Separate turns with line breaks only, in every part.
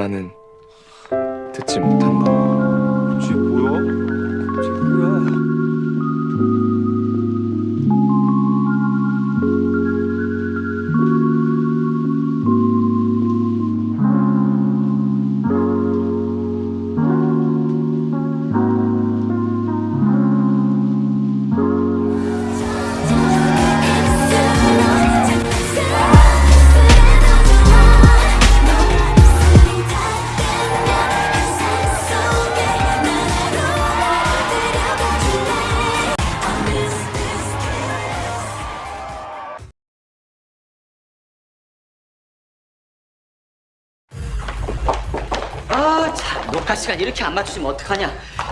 나는
시간 이렇게 안 맞추시면 어떡하냐?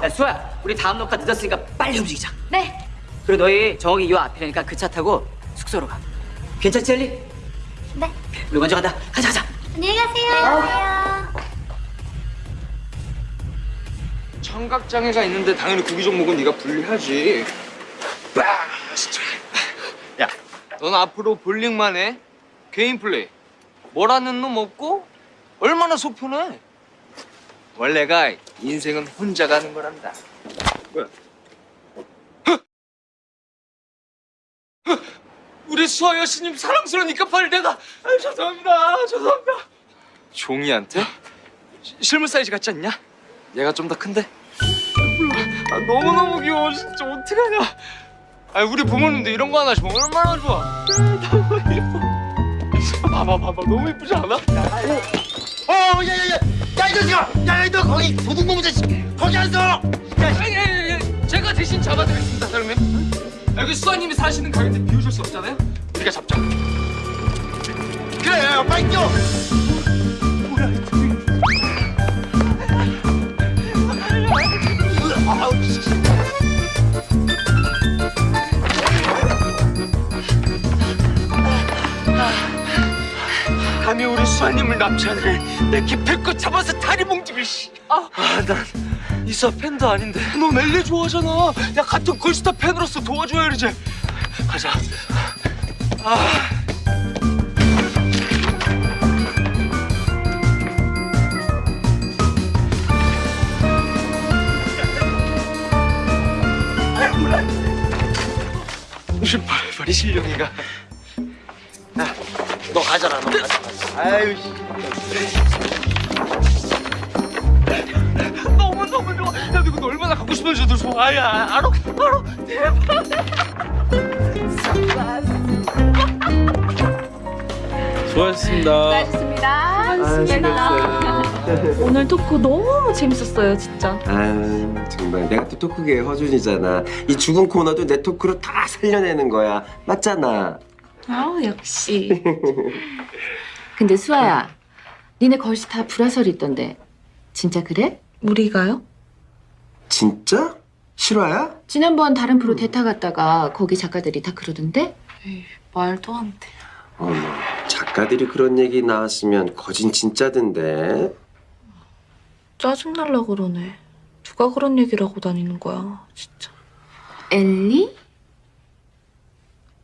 야, 수아야, 우리 다음 녹화 늦었으니까 빨리 움직이자.
네.
그리고 너희 저기 요 앞이라니까 그 차 타고 숙소로 가. 괜찮지, 엘리?
네.
우리 먼저 간다. 가자, 가자.
안녕히 가세요. 안녕하세요.
청각장애가 있는데 당연히 구기 종목은 네가 분리하지. 야, 넌 앞으로 볼링만 해. 개인 플레이. 뭐라는 놈 없고 얼마나 속편해. 원래가 인생은 혼자 가는. 뭐야? 헉! 우리 수아 여신님 사랑스러우니까 빨리 내가 아, 죄송합니다 죄송합니다 종이한테? 시- 실물 사이즈 같지 않냐? 얘가 좀 더 큰데? 몰라 아, 너무너무 귀여워 진짜 어떡하냐 아 우리 부모님도 이런 거 하나 주면 얼마나 좋아 아, 너무 예뻐 봐봐 봐봐 너무 예쁘지 않아?
어, 야, 야, 야, 야, 이 자식아! 야, 야, 너 거기 도둑놈 자식! 거기 앉아! 야,
아니 아니 제가 대신 잡아드리겠습니다 사장님 여기 수아님이 사시는 가게인데 비우실 수 없잖아요 우리가 잡자
그래, 빨리 뛰어!
감히 우리 수아님을 납치하는 내 기필코 잡아서 다리 몽집을 씨. 아, 아, 난 이사 팬도 아닌데. 너 멜리 좋아하잖아. 야, 같은 걸스타 팬으로서 도와줘야 이제. 가자. 아. 발발이 실력이가.
야, 너 가져라, 너 가져라. 아유, 씨.
너무 너무 좋아. 야, 이거 너 얼마나 갖고 싶은지 도 좋아. 야, 알아, 알아.
수고하셨습니다.
수고하셨습니다. 오늘 토크 너무 재밌었어요, 진짜.
아유 정말 내가 또 토크계의 허준이잖아 이 죽은 코너도 내 토크로 다 살려내는 거야 맞잖아
아, 역시. 근데 수아야, 니네 걸시 다 불화설이 있던데. 진짜 그래? 우리가요?
진짜? 실화야?
지난번 다른 프로 대타 갔다가 거기 작가들이 다 그러던데?
말도 안 돼.
어머 작가들이 그런 얘기 나왔으면 거진 진짜던데
짜증날라 그러네. 누가 그런 얘기를 하고 다니는 거야, 진짜.
엘리?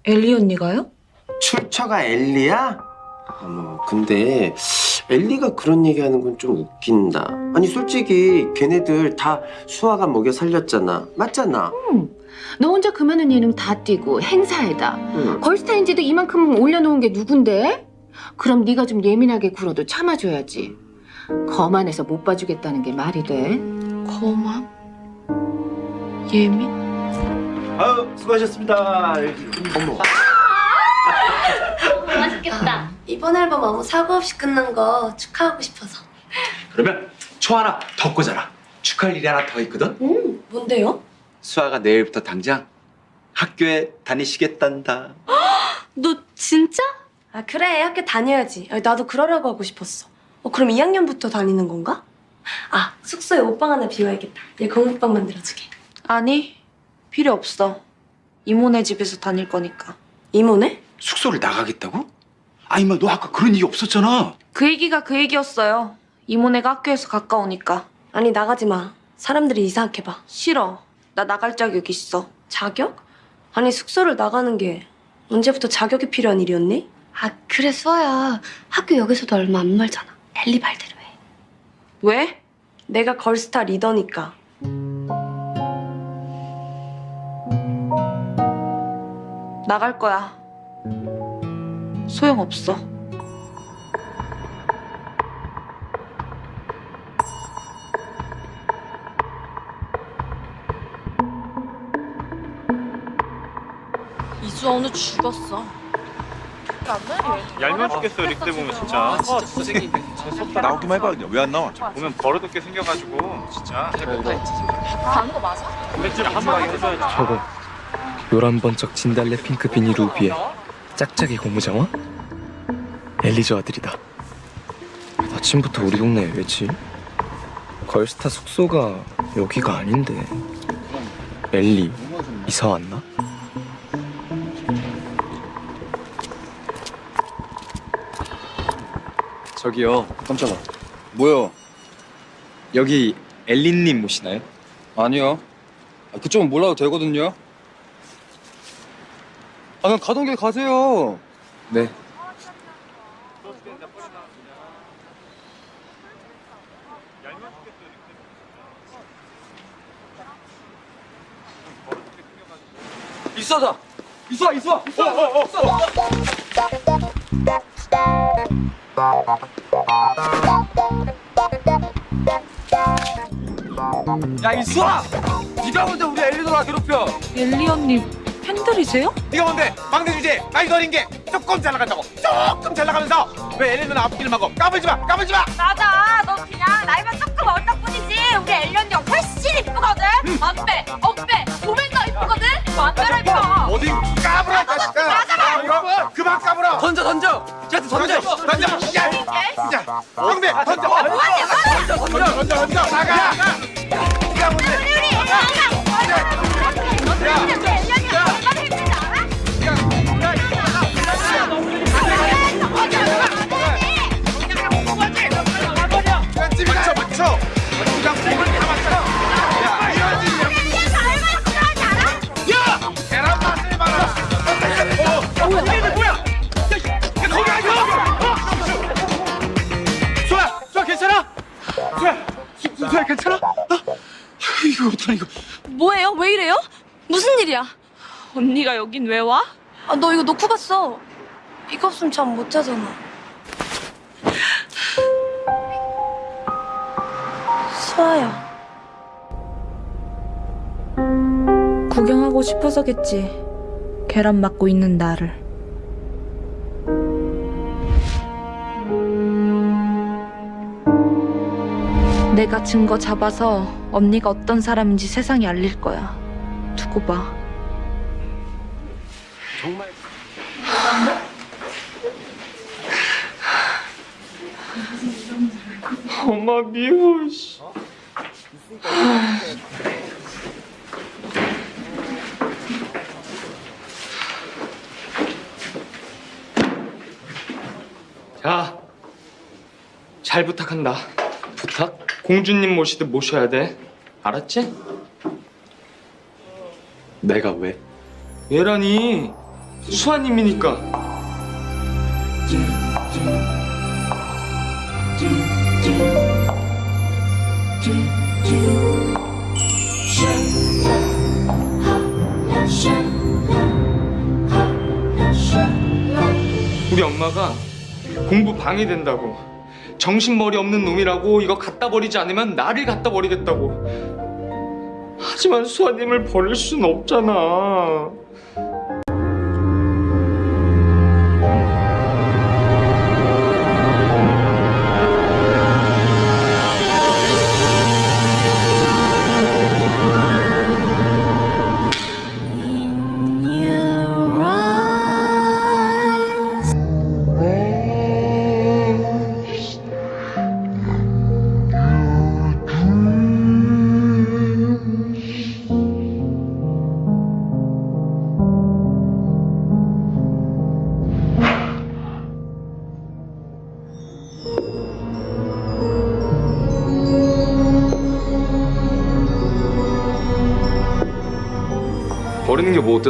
엘리 언니가요?
출처가 엘리야? 어머 근데 엘리가 그런 얘기하는 건 좀 웃긴다 아니 솔직히 걔네들 다 수아가 먹여 살렸잖아 맞잖아
너 혼자 그 많은 예능 다 뛰고 행사에다
응.
걸스타인지도 이만큼 올려놓은 게 누군데? 그럼 네가 좀 예민하게 굴어도 참아줘야지. 거만해서 못 봐주겠다는 게 말이 돼?
거만? 예민?
아유, 수고하셨습니다. 어머.
맛있겠다. 이번 앨범 아무 사고 없이 끝난 거 축하하고 싶어서.
그러면 초 하나 더 꽂아라. 축하할 일이 하나 더 있거든.
음, 뭔데요?
수아가 내일부터 당장 학교에 다니시겠단다.
너 진짜? 아 그래 학교 다녀야지. 아, 나도 그러려고 하고 싶었어. 어 그럼 2학년부터 다니는 건가? 아 숙소에 옷방 하나 비워야겠다. 얘 공부방 만들어주게.
아니, 필요 없어. 이모네 집에서 다닐 거니까.
이모네?
숙소를 나가겠다고? 아니 뭐너 아까 그런 얘기 없었잖아.
그 얘기가 그 얘기였어요. 이모네가 학교에서 가까우니까.
아니 나가지 마. 사람들이 이상하게 봐.
싫어. 나 나갈 자격 있어.
자격? 아니 숙소를 나가는 게 언제부터 자격이 필요한 일이었니? 아 그래 수아야. 학교 여기서도 얼마 안 멀잖아. 엘리 말대로 해.
왜?
내가 걸스타 리더니까.
나갈 거야. 소용없어. 이수아 오늘 죽었어.
얄미워 죽겠어 릭대 보면 진짜. 나오기만 해봐 왜안 나와? 보면 버릇없게 생겨가지고 진짜.
가는 거 맞아?
맥주를 한 방에 해줘야지.
저거 노란 번쩍 진달래 핑크 비닐 우비에 짝짝이 고무장화? 엘리저 아들이다 아침부터 우리 동네에 왜지? 걸스타 숙소가 여기가 아닌데 엘리 이사 왔나?
저기요
깜짝아. 뭐요?
여기 엘리님 모시나요?
아니요. 아, 그쪽은 몰라도 되거든요. 아, 그냥 가던 길 가세요.
네.
이수아다. 이수아 이수아 이수아 이수아 야 이수아 네가 뭔데 우리 엘리노라 괴롭혀.
엘리 언니 팬들이세요?
네가 뭔데 막내 주제 나이 어린 게 조금 잘 나간다고 조금 잘 나가면서 왜 엘리는 앞길을 막고 까불지 마 까불지 마
맞아. 너 그냥 나이만 조금 어렸다 뿐이지. 우리 엘리 언니가 훨씬 이쁘거든. 어빼, 어빼. 도맨도 이쁘거든. 완전히 이뻐.
어디 까불어 자식아 이거 그만 까불어
던져 던져 쟤한테 던져
던져 야 진짜 막내 던져 던져 던져 던져 던져 나가 이거 어떡하냐 이거
뭐예요? 왜 이래요? 무슨 일이야?
언니가 여긴 왜 와?
아, 너 이거 놓고 갔어. 이거 없으면 잠 못 자잖아. 수아야.
구경하고 싶어서겠지. 계란 맞고 있는 나를. 내가 증거 잡아서 언니가 어떤 사람인지 세상에 알릴 거야. 두고 봐.
엄마 미워 씨. 자, 잘 부탁한다. 부탁? 공주님 모시듯 모셔야 돼. 알았지?
내가 왜?
얘라니 수아님이니까. 우리 엄마가 공부 방해된다고 정신머리 없는 놈이라고 이거 갖다 버리지 않으면 나를 갖다 버리겠다고. 하지만 수아님을 버릴 순 없잖아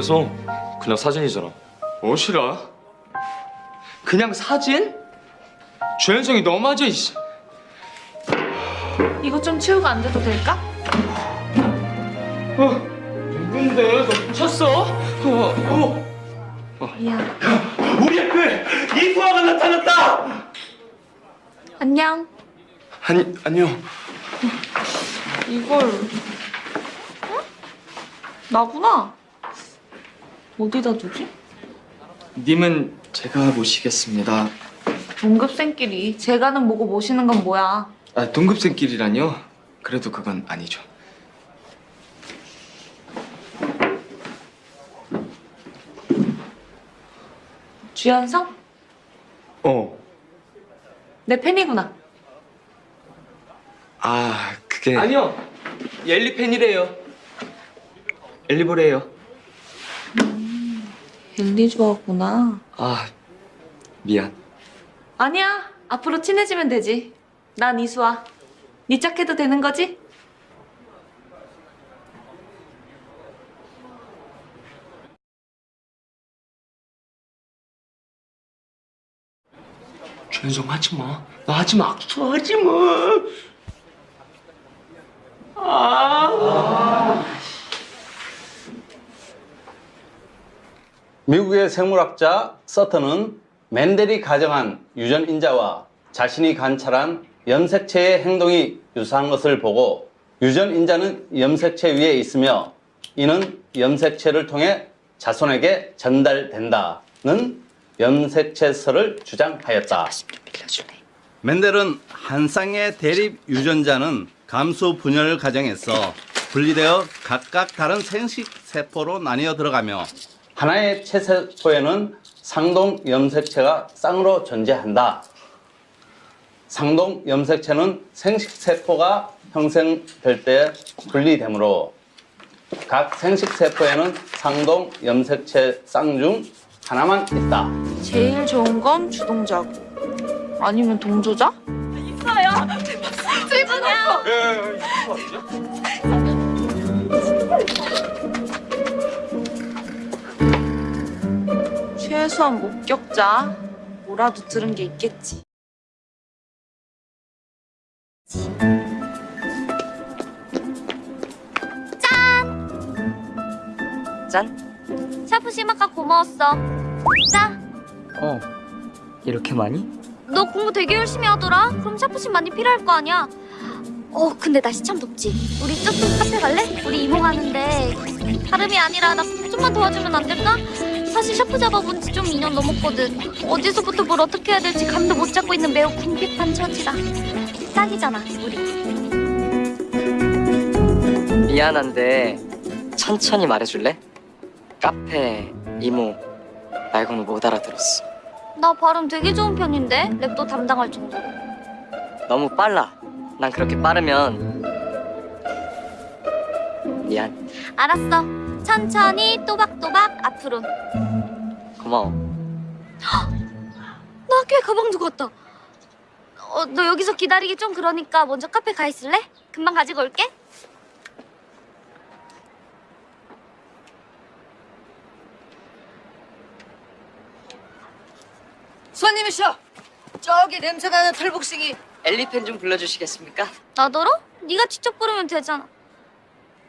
어때서? 그냥 사진이잖아. 어 싫어? 그냥 사진? 주현성이 너무하지 이씨.
이거 좀 치우고 안 돼도 될까?
누군데? 너 미쳤어? 어, 어.
미안.
우리 학교에 이수아가 나타났다!
안녕.
아니, 아니요.
이걸 응? 나구나. 어디다 두지?
님은 제가 모시겠습니다.
동급생끼리 제가는 뭐고 모시는 건 뭐야?
아, 동급생끼리라뇨? 그래도 그건 아니죠.
주연성?
어.
내 팬이구나.
아, 그게 아니요. 엘리 팬이래요. 엘리보래요.
엘리 좋아하구나.
아, 미안.
아니야. 앞으로 친해지면 되지. 난 이수아. 네 짝해도 되는 거지?
주현성 하지 마. 나 하지 마. 악수 하지 마. 아.
미국의 생물학자 서턴은 맨델이 가정한 유전인자와 자신이 관찰한 염색체의 행동이 유사한 것을 보고 유전인자는 염색체 위에 있으며 이는 염색체를 통해 자손에게 전달된다는 염색체설을 주장하였다. 맨델은 한 쌍의 대립 유전자는 감수 분열 과정에서 분리되어 각각 다른 생식 세포로 나뉘어 들어가며 하나의 체세포에는 상동 염색체가 쌍으로 존재한다. 상동 염색체는 생식세포가 형성될 때 분리되므로 각 생식세포에는 상동 염색체 쌍 중 하나만 있다.
제일 좋은 건 주동자고. 아니면 동조자?
있어요. 죄송해요.
최소한 목격자. 뭐라도 들은 게 있겠지.
짠. 샤프 심 아까 고마웠어. 짠.
어 이렇게 많이?
너 공부 되게 열심히 하더라. 그럼 샤프심 많이 필요할 거 아니야. 어, 근데 날씨 참 덥지. 우리 저쪽 카페 갈래? 우리 이모 가는데 다름이 아니라 나 좀만 도와주면 안 될까? 사실 샤프 잡아본 지 좀 2년 넘었거든. 어디서부터 뭘 어떻게 해야 될지 감도 못 잡고 있는 매우 궁핍한 처지라. 짝이잖아, 우리.
미안한데 천천히 말해줄래? 카페 이모 말고는 못 알아들었어.
나 발음 되게 좋은 편인데 랩도 담당할 정도로.
너무 빨라. 난 그렇게 빠르면 미안.
알았어. 천천히 또박또박 앞으로.
고마워.
나 학교에 가방 두고 왔다. 어, 너 여기서 기다리기 좀 그러니까 먼저 카페 가 있을래? 금방 가지고 올게.
손님이셔. 저기 냄새나는 털복숭이 엘리펜 좀 불러주시겠습니까?
나더러? 네가 직접 부르면 되잖아.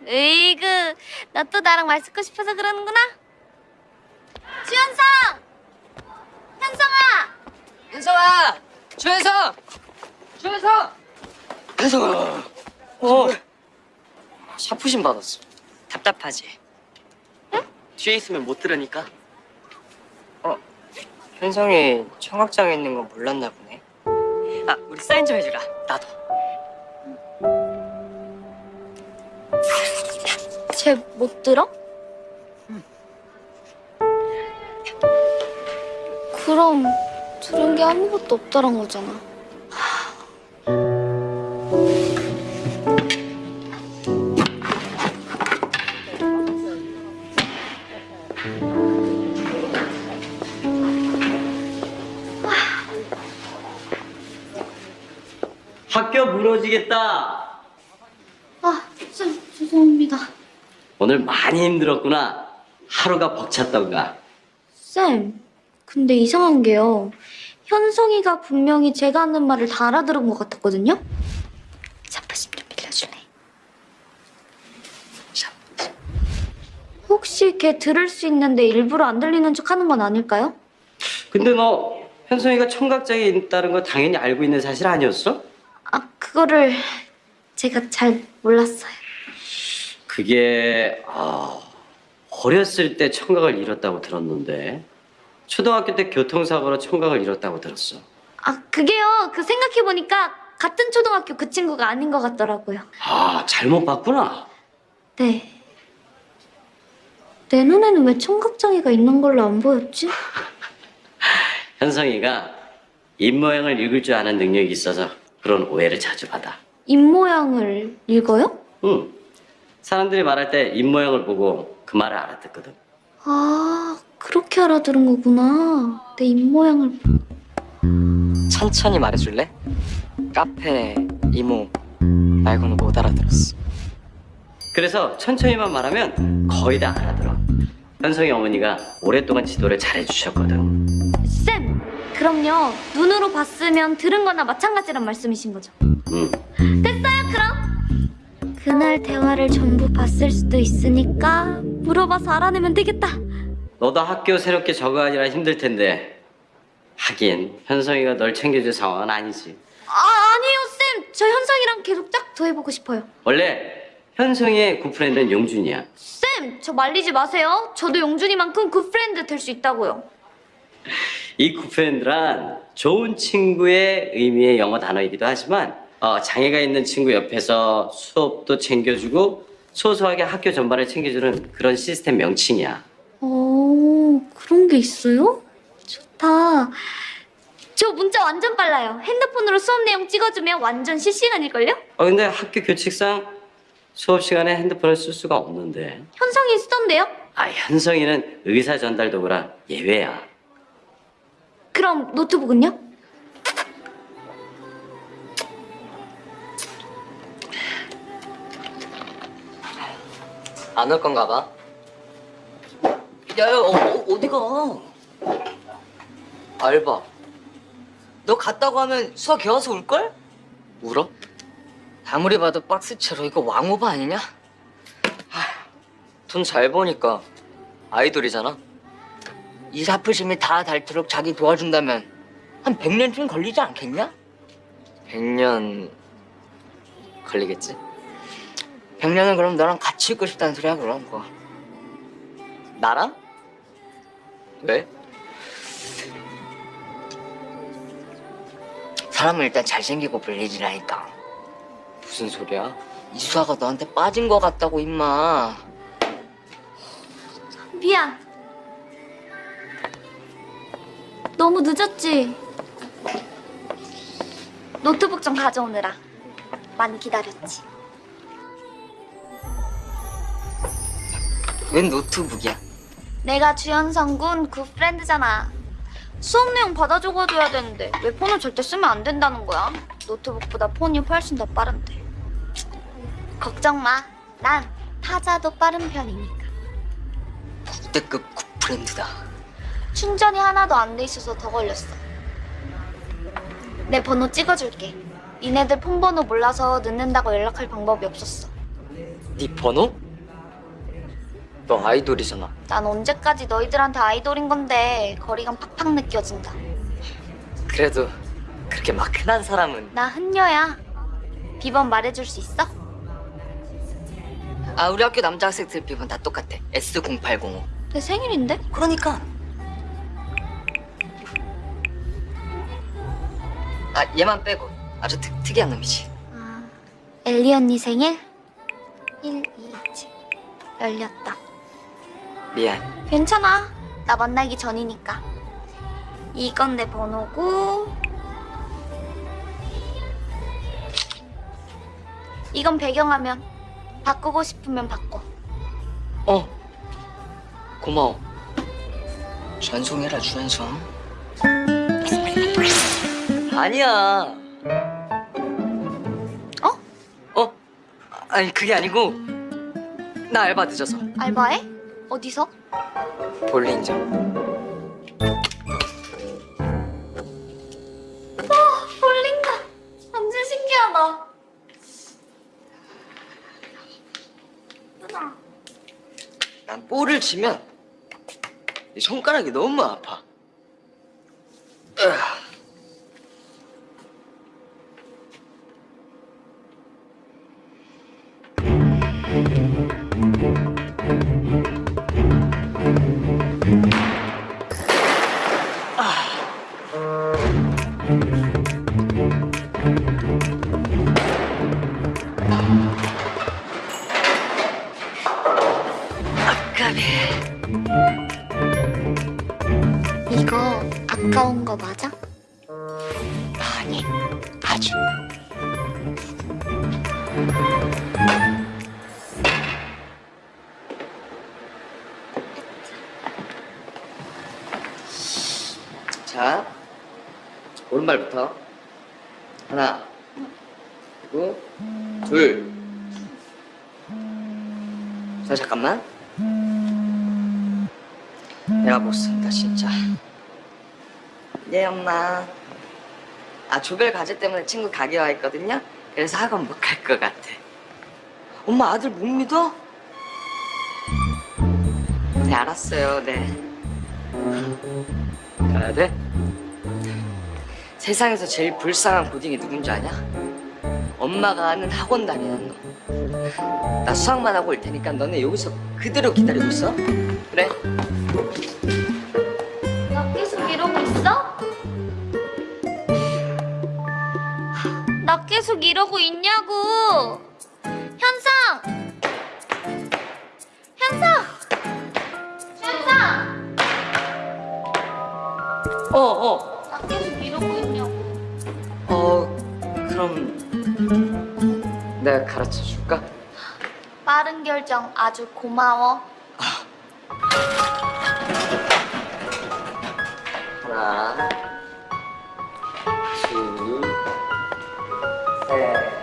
에이그, 너 또 나랑 말 쓰고 싶어서 그러는구나. 주현성! 현성아!
현성아! 주현성! 주현성! 현성아! 어. 샤프심 받았어. 답답하지? 응? 뒤에 있으면 못 들으니까. 어, 현성이 청각장애 있는 거 몰랐나 보네. 아, 우리 사인 좀 해주라. 나도.
쟤 못 들어? 그럼 들은 게 아무것도 없다란 거잖아.
학교 무너지겠다.
아, 좀 죄송합니다.
오늘 많이 힘들었구나. 하루가 벅찼던가.
쌤, 근데 이상한 게요. 현성이가 분명히 제가 하는 말을 다 알아들은 것 같았거든요? 샤프심 좀 빌려줄래? 샤프심. 혹시 걔 들을 수 있는데 일부러 안 들리는 척 하는 건 아닐까요?
근데 너 현성이가 청각장애 있다는 거 당연히 알고 있는 사실 아니었어?
아, 그거를 제가 잘 몰랐어요.
그게 아, 어렸을 때 청각을 잃었다고 들었는데 초등학교 때 교통사고로 청각을 잃었다고 들었어.
아, 그게요. 그 생각해 보니까 같은 초등학교 그 친구가 아닌 것 같더라고요.
아 잘못 봤구나.
네. 내 눈에는 왜 청각장애가 있는 걸로 안 보였지?
현성이가 입 모양을 읽을 줄 아는 능력이 있어서 그런 오해를 자주 받아.
입 모양을 읽어요?
응. 사람들이 말할 때 입 모양을 보고 그 말을 알아듣거든.
아, 그렇게 알아들은 거구나. 내 입 모양을.
천천히 말해줄래? 카페 이모 말고는 못 알아들었어.
그래서 천천히만 말하면 거의 다 알아들어. 현성이 어머니가 오랫동안 지도를 잘해주셨거든.
쌤! 그럼요. 눈으로 봤으면 들은 거나 마찬가지란 말씀이신 거죠.
응.
됐어요, 그럼? 그날 대화를 전부 봤을 수도 있으니까 물어봐서 알아내면 되겠다.
너도 학교 새롭게 적응하느라 힘들 텐데 하긴 현성이가 널 챙겨줄 상황은 아니지.
아, 아니에요, 쌤. 저 현성이랑 계속 짝 더 해보고 싶어요.
원래 현성이의 good friend는 용준이야.
쌤, 저 말리지 마세요. 저도 용준이만큼 good friend 될 수 있다고요.
이 굿프렌드란 좋은 친구의 의미의 영어 단어이기도 하지만 어, 장애가 있는 친구 옆에서 수업도 챙겨주고 소소하게 학교 전반을 챙겨주는 그런 시스템 명칭이야.
오, 그런 게 있어요? 좋다. 저 문자 완전 빨라요. 핸드폰으로 수업 내용 찍어주면 완전 실시간일걸요?
어, 근데 학교 규칙상 수업 시간에 핸드폰을 쓸 수가 없는데
현성이 쓰던데요?
아 현성이는 의사 전달 도구라 예외야.
그럼 노트북은요?
안 올 건가 봐. 야, 야 어, 어, 어 디 가? 알바. 너 갔다고 하면 수학 개와서 울걸? 울어? 아무리 봐도 박스채로 이거 왕오바 아니냐? 돈 잘 버니까 아이돌이잖아. 이 사프심이 다 닳도록 자기 도와준다면 한 100년쯤 걸리지 않겠냐? 100년 걸리겠지? 100년은 그럼 너랑 같이 있고 싶다는 소리야 그럼 뭐 나랑? 왜? 사람은 일단 잘생기고 불리지라니까 무슨 소리야? 이수아가 너한테 빠진 거 같다고 임마
미안. 너무 늦었지? 노트북 좀 가져오느라 많이 기다렸지.
웬 노트북이야?
내가 주현성 군 굿프렌드잖아. 수업 내용 받아 적어줘야 되는데 왜 폰을 절대 쓰면 안 된다는 거야? 노트북보다 폰이 훨씬 더 빠른데. 걱정 마. 난 타자도 빠른 편이니까.
국대급 굿프렌드다
충전이 하나도 안 돼 있어서 더 걸렸어. 내 번호 찍어줄게. 니네들 폰 번호 몰라서 늦는다고 연락할 방법이 없었어.
네 번호? 너 아이돌이잖아
난 언제까지 너희들한테 아이돌인 건데 거리감 팍팍 느껴진다.
그래도 그렇게 막 흔한 사람은
나 흔녀야. 비번 말해줄 수 있어?
아 우리 학교 남자 학생들 비번 다 똑같아 S0805
내 생일인데?
그러니까 아 얘만 빼고 아주 특, 특이한 놈이지
엘리 언니 생일? 1, 2, 7. 열렸다.
미안
괜찮아. 나 만나기 전이니까. 이건 내 번호고. 이건 배경화면. 바꾸고 싶으면 바꿔.
어 고마워 전송해라 주연성 아니야 어? 어? 아니 그게 아니고 나 알바 늦어서
알바해? 어디서?
볼링장.
와 볼링장. 완전 신기하다. 누나.
난 볼을 치면 이 손가락이 너무 아파. 으아. 아까 조별 과제 때문에 친구 가게 와 있거든요. 그래서 학원 못 갈 것 같아. 엄마 아들 못 믿어? 네, 알았어요. 네. 가야 돼? 세상에서 제일 불쌍한 고딩이 누군지 아냐? 엄마가 아는 학원 다니는 너. 나 수학만 하고 올 테니까 너네 여기서 그대로 기다리고 있어. 그래?
이러고 있냐고! 현상! 현상! 현상!
어, 어.
나 계속 이러고 있냐고.
어, 그럼 내가 가르쳐 줄까?
빠른 결정 아주 고마워.
하나, 둘, 셋.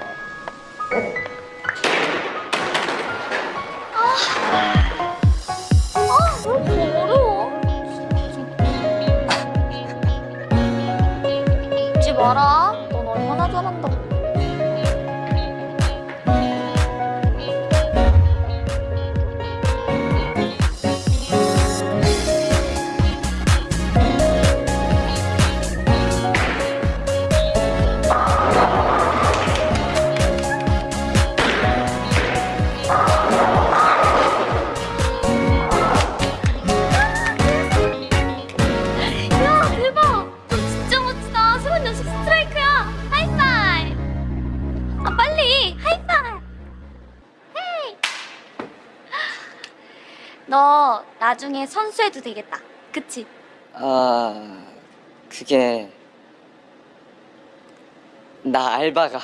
나중에 선수해도 되겠다. 그치?
아, 그게 나 알바가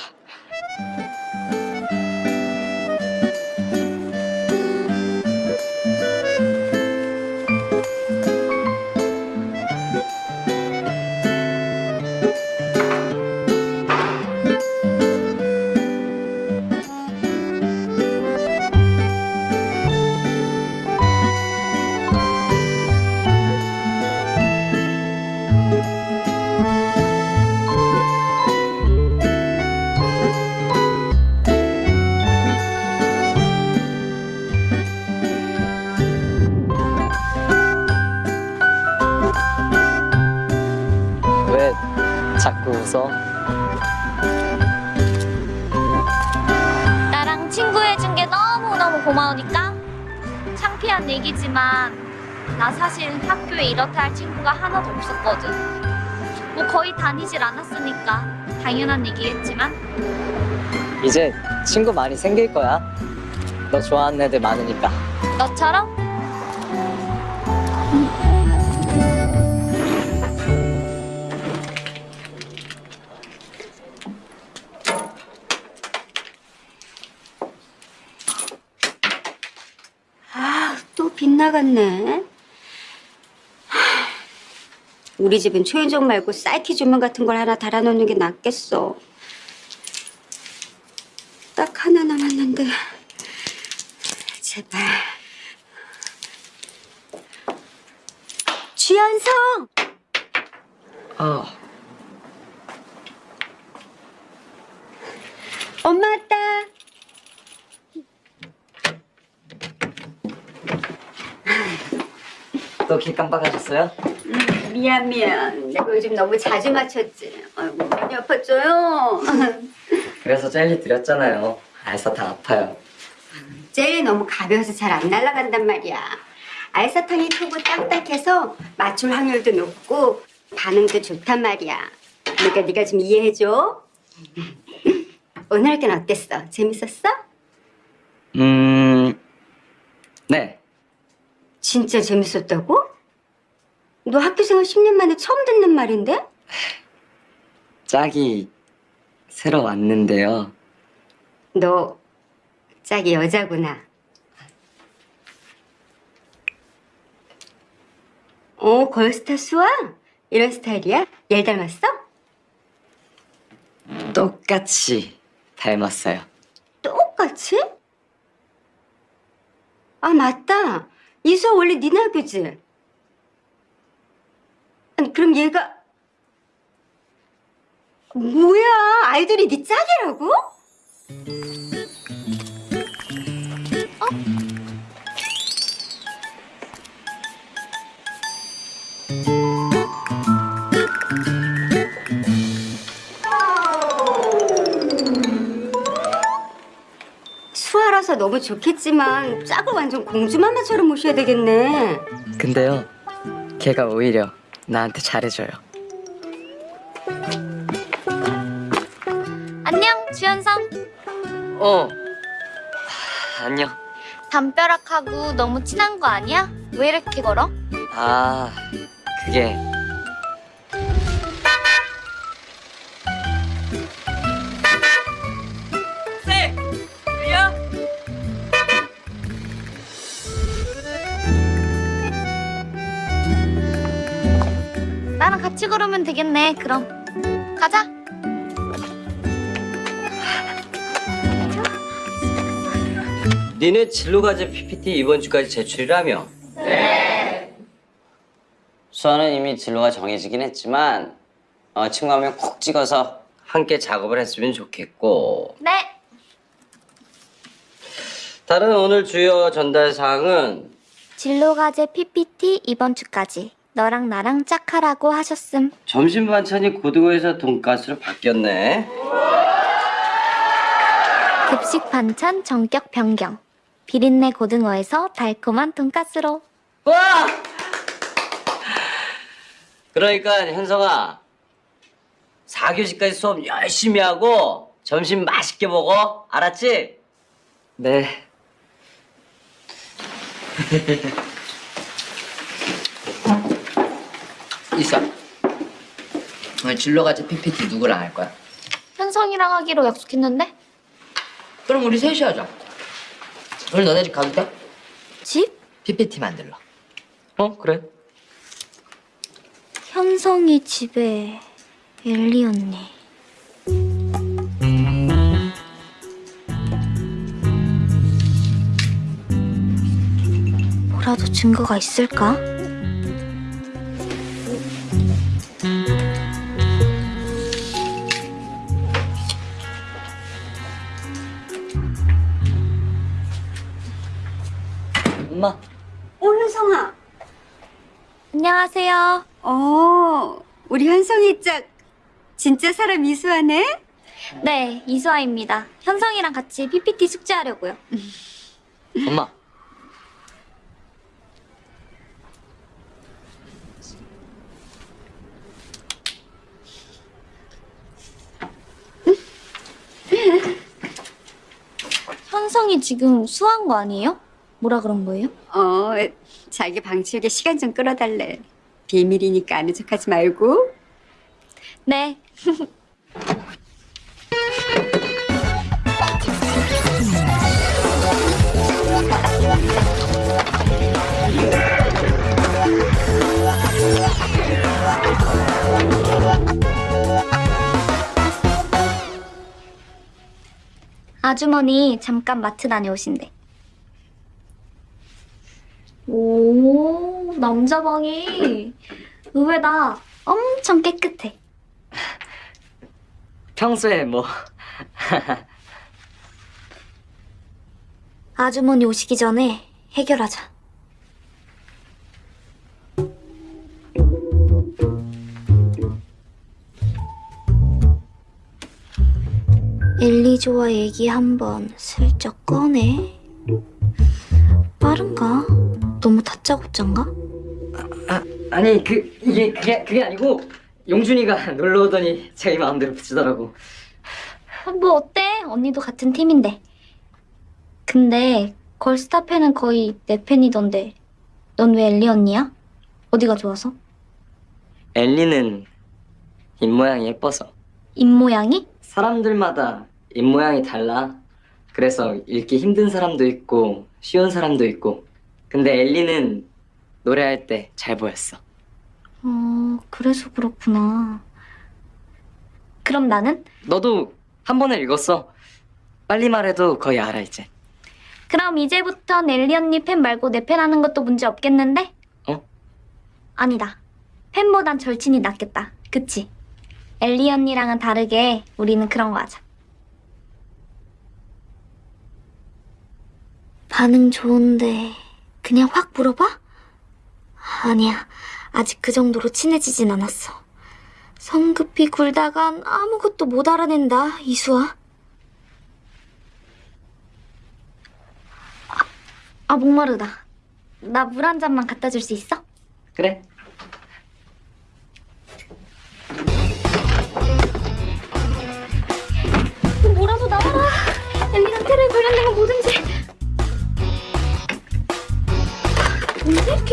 친구가 하나도 없었거든. 뭐 거의 다니질 않았으니까 당연한 얘기겠지만
이제 친구 많이 생길 거야. 너 좋아하는 애들 많으니까.
너처럼
아, 또 빗나갔네. 하, 우리 집은 초인종 말고 사이키 조명 같은 걸 하나 달아놓는 게 낫겠어. 딱 하나 남았는데. 제발. 주연성!
아,
엄마 왔다.
또 길 깜빡하셨어요?
음, 미안 미안. 내가 요즘 너무 자주 맞췄지. 아이고 많이 아팠죠요.
그래서 젤리 드렸잖아요. 알사탕 아파요.
젤이 너무 가벼워서 잘 안 날아간단 말이야. 알사탕이 크고 딱딱해서 맞출 확률도 높고 반응도 좋단 말이야. 그러니까 네가 좀 이해해줘. 오늘 학교는 어땠어? 재밌었어?
음, 네.
진짜 재밌었다고? 너 학교 생활 10년 만에 처음 듣는 말인데?
짝이 새로 왔는데요.
너 짝이 여자구나. 어, 걸스타 수아? 이런 스타일이야? 얘 닮았어?
똑같이 닮았어요.
똑같이? 아, 맞다. 이수아 원래 니네 학교지? 아니, 그럼 얘가 뭐야? 아이돌이 네 짝이라고? 수아라서 너무 좋겠지만 짝을 완전 공주마마처럼 모셔야 되겠네.
근데요, 걔가 오히려 나한테 잘해줘요.
안녕, 주현성.
어, 안녕.
담벼락하고 너무 친한 거 아니야? 왜 이렇게 걸어?
아, 그게
같이 걸으면 되겠네. 그럼 가자.
니네 진로과제 PPT 이번 주까지 제출이라며? 네. 수아는 이미 진로가 정해지긴 했지만 어, 친구 한 명 콕 찍어서 함께 작업을 했으면 좋겠고
네.
다른 오늘 주요 전달 사항은
진로과제 PPT 이번 주까지 너랑 나랑 짝하라고 하셨음.
점심 반찬이 고등어에서 돈가스로 바뀌었네.
급식 반찬 전격 변경. 비린내 고등어에서 달콤한 돈가스로.
와! 그러니까 현성아 4교시까지 수업 열심히 하고 점심 맛있게 먹어 알았지? 네
있어. 오늘 진로가지 PPT 누구랑 할 거야?
현성이랑 하기로 약속했는데?
그럼 우리 셋이 하자. 오늘 너네 집 가도 돼?
집?
PPT 만들러.
어 그래
현성이 집에 엘리 언니. 뭐라도 증거가 있을까?
엄마
어, 현성아.
안녕하세요.
어, 우리 현성이 짝 진짜 사람 이수하네?
네, 이수아입니다. 현성이랑 같이 PPT 숙제하려고요.
엄마.
현성이 지금 수한 거 아니에요? 뭐라 그런 거예요?
어, 자기 방 치우게 시간 좀 끌어달래. 비밀이니까 아는 척하지 말고.
네. 아주머니 잠깐 마트 다녀오신대. 오, 남자 방이 의외다. 엄청 깨끗해.
평소에 뭐
아주머니 오시기 전에 해결하자. 엘리조와 얘기 한번 슬쩍 꺼내. 빠른가? 너무 다짜고짠가?
아니 그 이게 그게 그게 아니고 용준이가 놀러 오더니 자기 마음대로 붙이더라고.
뭐 어때? 언니도 같은 팀인데. 근데 걸스타 팬은 거의 내 팬이던데. 넌 왜 엘리 언니야? 어디가 좋아서?
엘리는 입 모양이 예뻐서.
입 모양이?
사람들마다 입 모양이 달라. 그래서 읽기 힘든 사람도 있고 쉬운 사람도 있고. 근데 엘리는 노래할 때 잘 보였어.
어, 그래서 그렇구나. 그럼 나는?
너도 한 번에 읽었어. 빨리 말해도 거의 알아 이제.
그럼 이제부턴 엘리 언니 팬 말고 내 팬 하는 것도 문제 없겠는데?
어?
아니다. 팬보단 절친이 낫겠다. 그치? 엘리 언니랑은 다르게 우리는 그런 거 하자. 반응 좋은데 그냥 확 물어봐? 아니야. 아직 그 정도로 친해지진 않았어. 성급히 굴다간 아무것도 못 알아낸다, 이수아. 아, 목마르다. 나 물 한 잔만 갖다 줄 수 있어?
그래.
뭐라도 나와라. 엘리랑 테러에 관련된 건 뭐든지.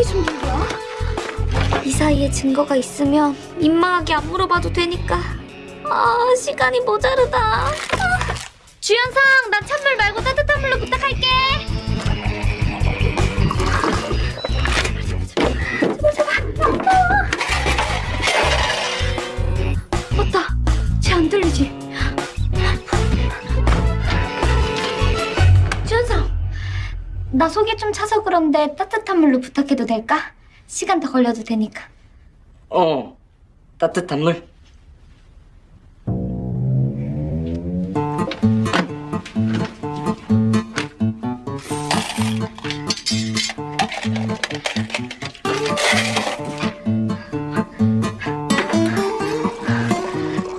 준비한 거야? 이 사이에 증거가 있으면 민망하게 안 물어봐도 되니까. 아, 시간이 모자르다. 아. 주연상, 나 찬물 말고 따뜻한 물로 부탁할게. 제발, 제발. 나 속이 좀 차서 그런데 따뜻한 물로 부탁해도 될까? 시간 더 걸려도 되니까.
어. 따뜻한 물.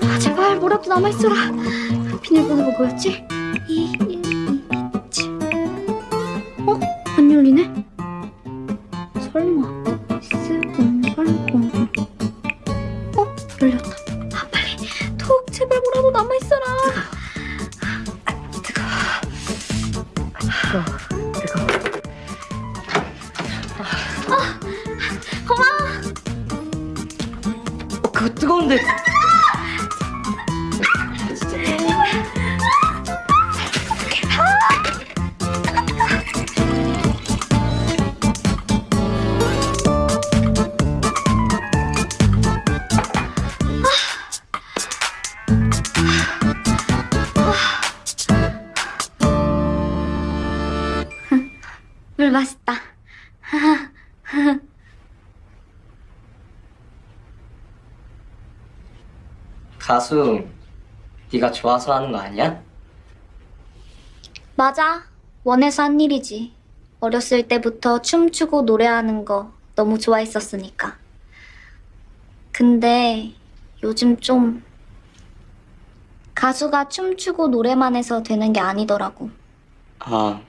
아, 제발 뭐라도 남아있어라. 비밀번호가 뭐였지?
가수 네가 좋아서 하는 거 아니야?
맞아. 원해서 한 일이지. 어렸을 때부터 춤추고 노래하는 거 너무 좋아했었으니까. 근데 요즘 좀 가수가 춤추고 노래만 해서 되는 게 아니더라고.
아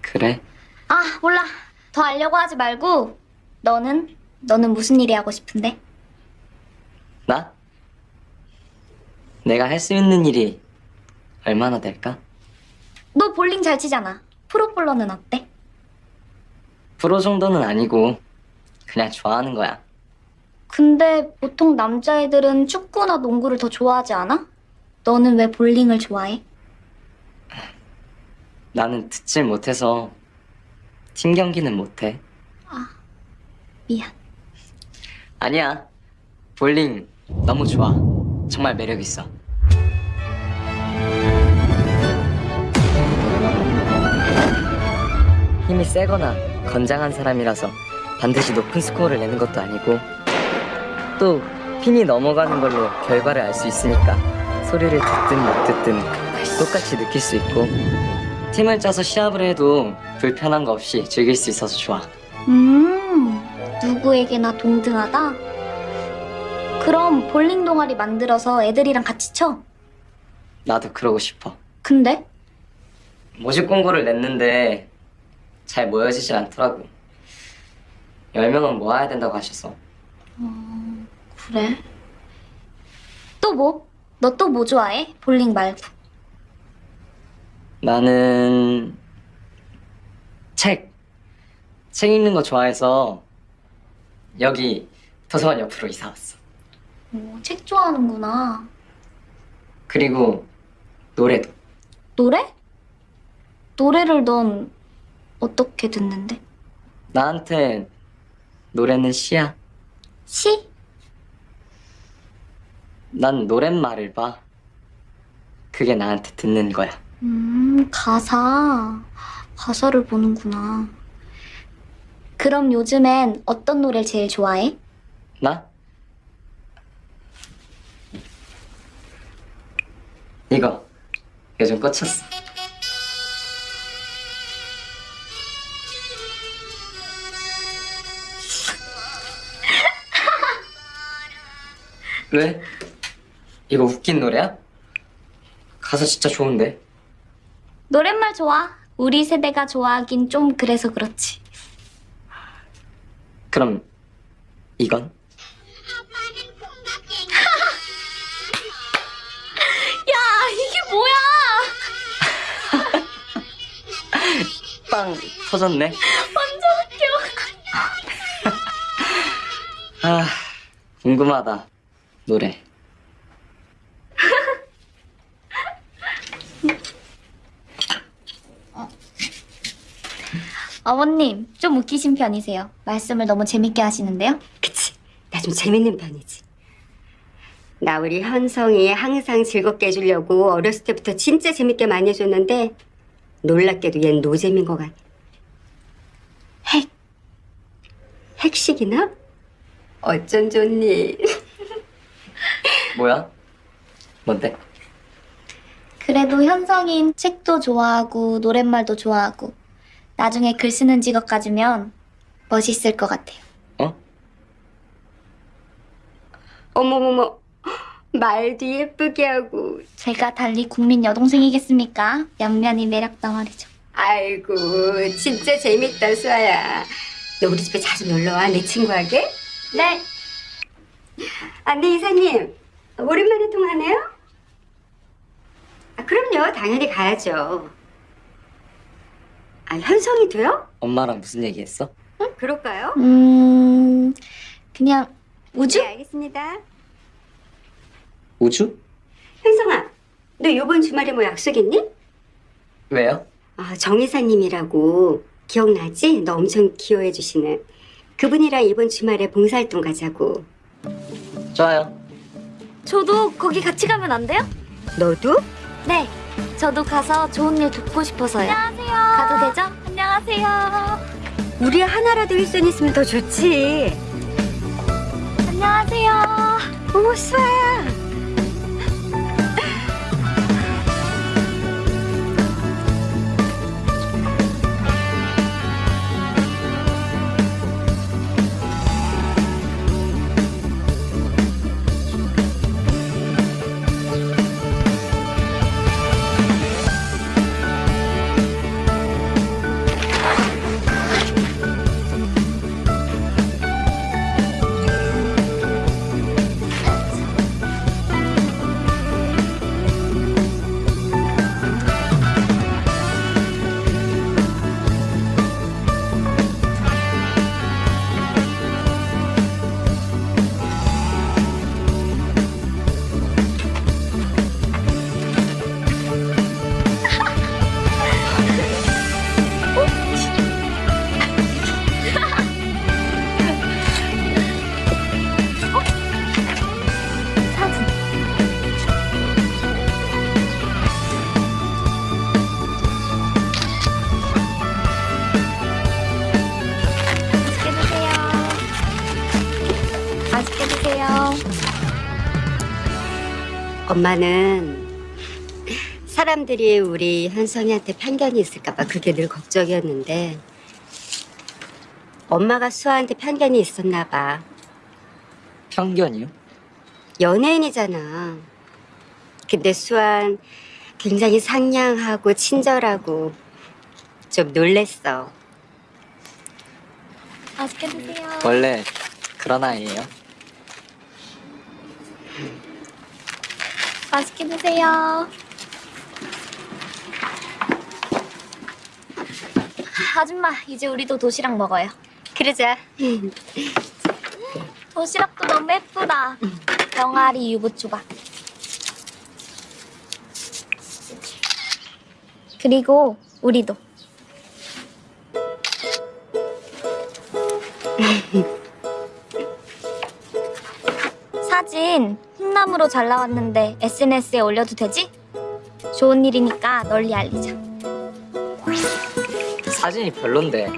그래?
아, 몰라. 더 알려고 하지 말고 너는 너는 무슨 일이 하고 싶은데?
나? 내가 할 수 있는 일이 얼마나 될까?
너 볼링 잘 치잖아. 프로볼러는 어때?
프로 정도는 아니고 그냥 좋아하는 거야.
근데 보통 남자애들은 축구나 농구를 더 좋아하지 않아? 너는 왜 볼링을 좋아해?
나는 듣질 못해서 팀 경기는 못해.
미안.
아니야. 볼링 너무 좋아. 정말 매력 있어. 힘이 세거나 건장한 사람이라서 반드시 높은 스코어를 내는 것도 아니고 또 핀이 넘어가는 걸로 결과를 알 수 있으니까 소리를 듣든 못 듣든 똑같이 느낄 수 있고 팀을 짜서 시합을 해도 불편한 거 없이 즐길 수 있어서 좋아.
음, 누구에게나 동등하다? 그럼 볼링 동아리 만들어서 애들이랑 같이 쳐?
나도 그러고 싶어.
근데?
모집 공고를 냈는데 잘 모여지지 않더라고. 10명은 모아야 된다고 하셔서.
어, 그래. 또 뭐? 너 또 뭐 좋아해? 볼링 말고.
나는 책. 책 읽는 거 좋아해서 여기 도서관 옆으로 이사 왔어.
어, 책 좋아하는구나.
그리고 노래도.
노래? 노래를 넌 어떻게 듣는데?
나한테 노래는 시야.
시?
난 노랫말을 봐. 그게 나한테 듣는 거야.
음, 가사. 가사를 보는구나. 그럼 요즘엔 어떤 노래를 제일 좋아해?
나? 이거 요즘 꽂혔어. 왜? 이거 웃긴 노래야? 가사 진짜 좋은데.
노랫말 좋아. 우리 세대가 좋아하긴 좀 그래서 그렇지.
그럼 이건? 빵 터졌네.
완전 웃겨.
아 궁금하다 노래.
어머님, 좀 웃기신 편이세요. 말씀을 너무 재밌게 하시는데요?
나좀 재밌는 편이지. 나 우리 현성이 항상 즐겁게 해주려고 어렸을 때부터 진짜 재밌게 많이 해줬는데 놀랍게도 얜 노잼인 것 같아. 핵. 핵식이나? 어쩐 좋니?
뭐야? 뭔데?
그래도 현성인 책도 좋아하고 노랫말도 좋아하고 나중에 글 쓰는 직업까지 면 멋있을 것 같아요.
어머머머. 말도 예쁘게 하고.
제가 달리 국민 여동생이겠습니까? 양면이 매력 덩어리죠.
아이고 진짜 재밌다 수아야. 너 우리 집에 자주 놀러와 내 친구에게?
네.
아, 네 이사님 오랜만에 통화네요? 아, 그럼요 당연히 가야죠. 아 현성이도요?
엄마랑 무슨 얘기했어?
응? 그럴까요?
음, 그냥 우주?
네 알겠습니다.
우주?
현성아 너 이번 주말에 뭐 약속 있니?
왜요?
아, 정 이사님이라고 기억나지? 너 엄청 기여해 주시는 그분이랑 이번 주말에 봉사활동 가자고.
좋아요.
저도 거기 같이 가면 안 돼요?
너도?
네. 저도 가서 좋은 일 돕고 싶어서요. 안녕하세요. 가도 되죠? 안녕하세요.
우리 하나라도 일손 있으면 더 좋지.
안녕하세요.
어머 수아야. 엄마는 사람들이 우리 현성이한테 편견이 있을까봐 그게 늘 걱정이었는데 엄마가 수아한테 편견이 있었나 봐.
편견이요?
연예인이잖아. 근데 수아는 굉장히 상냥하고 친절하고 좀 놀랬어.
맛있게 드세요.
원래 그런 아이예요.
맛있게 드세요. 아줌마, 이제 우리도 도시락 먹어요.
그러자.
도시락도 너무 예쁘다. 병아리 유부초밥. 그리고 우리도. 사진 흰나무로 잘 나왔는데 SNS에 올려도 되지? 좋은 일이니까 널리 알리자.
사진이 별론데.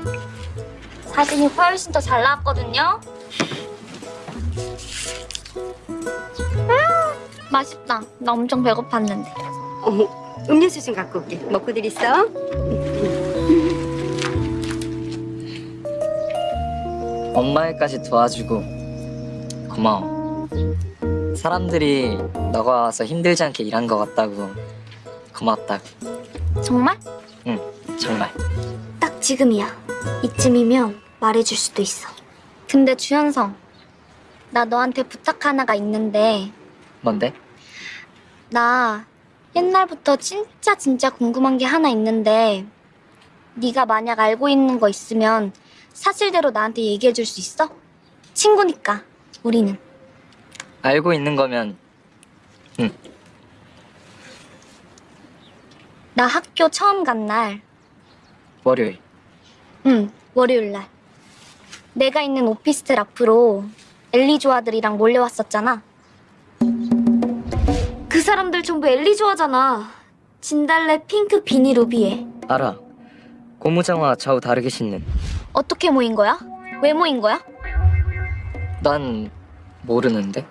사진이 훨씬 더 잘 나왔거든요. 음, 맛있다. 나 엄청 배고팠는데.
어머, 음료수 좀 갖고 올게. 먹고들 있어.
엄마 일까지 도와주고 고마워. 사람들이 너가 와서 힘들지 않게 일한 것 같다고 고맙다고.
정말?
응, 정말.
딱 지금이야. 이쯤이면 말해줄 수도 있어. 근데 주현성, 나 너한테 부탁 하나가 있는데
뭔데?
나 옛날부터 진짜 진짜 궁금한 게 하나 있는데 네가 만약 알고 있는 거 있으면 사실대로 나한테 얘기해 줄 수 있어? 친구니까 우리는
알고 있는 거면
나 학교 처음 간 날,
월요일.
응 월요일 날 내가 있는 오피스텔 앞으로 엘리 조아들이랑 몰려왔었잖아. 그 사람들 전부 엘리 조아잖아. 진달래 핑크 비니 루비에
알아. 고무장화 좌우 다르게 신는.
어떻게 모인 거야? 왜 모인 거야?
난 모르는데.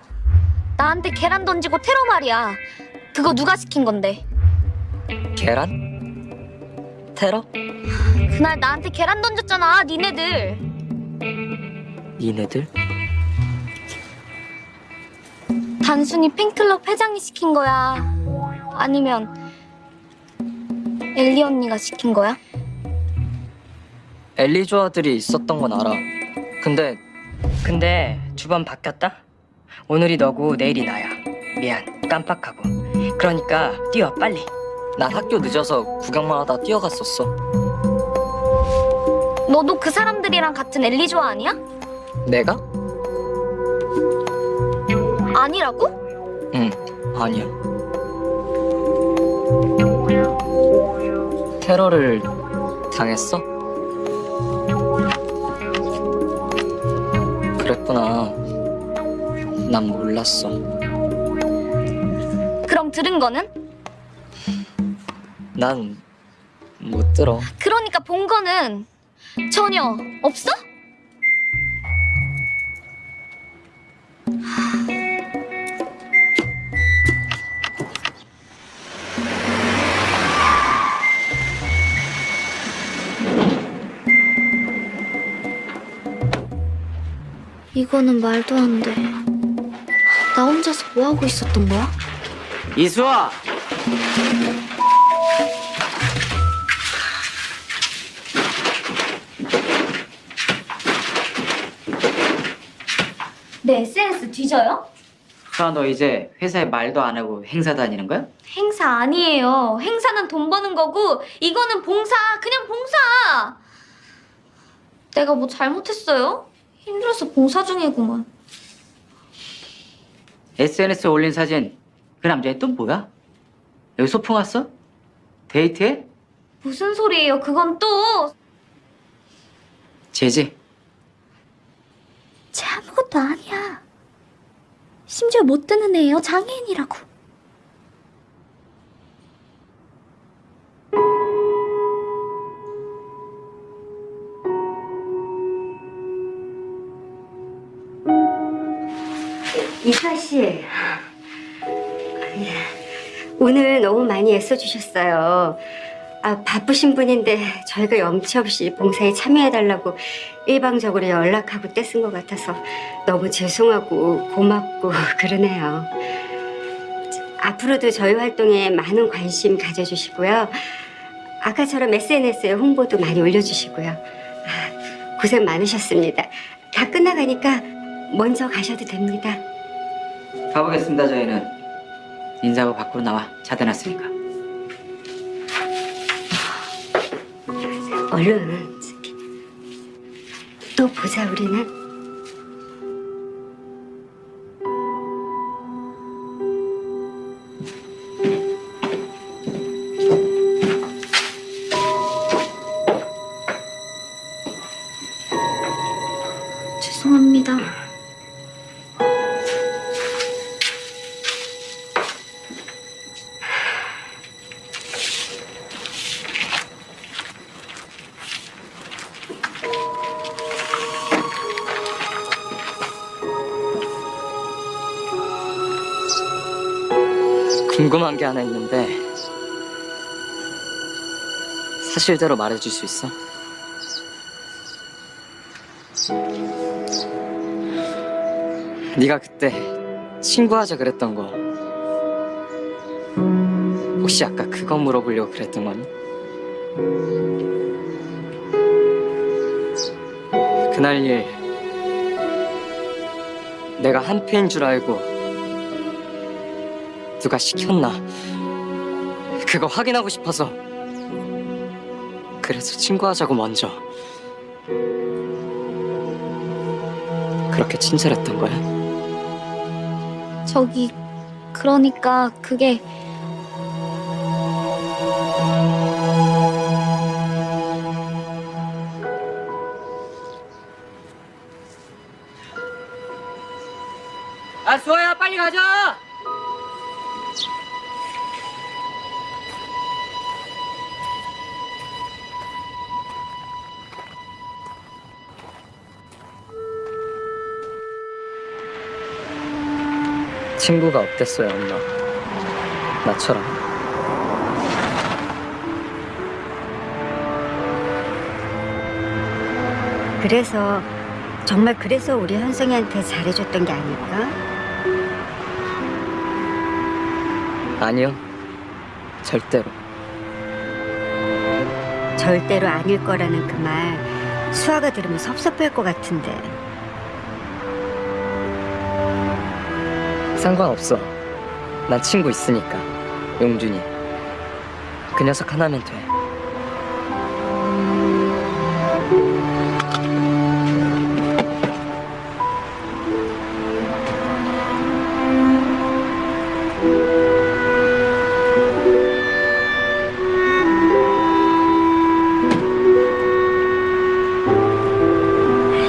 나한테 계란 던지고 테러 말이야. 그거 누가 시킨 건데?
계란? 테러?
그날 나한테 계란 던졌잖아, 니네들.
니네들?
단순히 팬클럽 회장이 시킨 거야? 아니면 엘리 언니가 시킨 거야?
엘리 조아들이 있었던 건 알아. 근데
근데 두번 바뀌었다? 오늘이 너고 내일이 나야. 미안, 깜빡하고. 그러니까 뛰어, 빨리.
난 학교 늦어서 구경만 하다 뛰어갔었어.
너도 그 사람들이랑 같은 엘리 조아 아니야?
내가?
아니라고?
응, 아니야. 테러를 당했어? 그랬구나. 난 몰랐어.
그럼 들은 거는?
난 못 들어.
그러니까 본 거는 전혀 없어? 이거는 말도 안 돼. 나 혼자서 뭐 하고 있었던 거야?
이수아!
내 SNS 뒤져요?
수아 너 이제 회사에 말도 안 하고 행사 다니는 거야?
행사 아니에요. 행사는 돈 버는 거고 이거는 봉사, 그냥 봉사. 내가 뭐 잘못했어요? 힘들어서 봉사 중이구만.
SNS에 올린 사진 그 남자애 또 뭐야? 여기 소풍 왔어? 데이트해?
무슨 소리예요? 그건 또
제지?
쟤 아무것도 아니야. 심지어 못 듣는 애예요. 장애인이라고.
이사 씨. 예. 오늘 너무 많이 애써주셨어요. 아, 바쁘신 분인데 저희가 염치 없이 봉사에 참여해달라고 일방적으로 연락하고 떼쓴 것 같아서 너무 죄송하고 고맙고 그러네요. 앞으로도 저희 활동에 많은 관심 가져주시고요. 아까처럼 SNS에 홍보도 많이 올려주시고요. 아, 고생 많으셨습니다. 다 끝나가니까 먼저 가셔도 됩니다.
가보겠습니다 저희는 인사하고 밖으로 나와 차대놨으니까
얼른. 또 보자 우리는.
궁금한 게 하나 있는데 사실대로 말해줄 수 있어? 네가 그때 친구하자 그랬던 거 혹시 아까 그거 물어보려고 그랬던 거니? 그날 일 내가 한패인 줄 알고 누가 시켰나? 그거 확인하고 싶어서. 그래서 친구하자고 먼저. 그렇게 친절했던 거야?
저기 그러니까 그게
친구가 어땠어요 엄마. 나처럼.
그래서 정말 그래서 우리 현성이한테 잘해줬던 게 아닐까?
아니요. 절대로.
절대로 아닐 거라는 그 말 수아가 들으면 섭섭할 것 같은데
상관없어. 난 친구 있으니까. 용준이. 그 녀석 하나면 돼.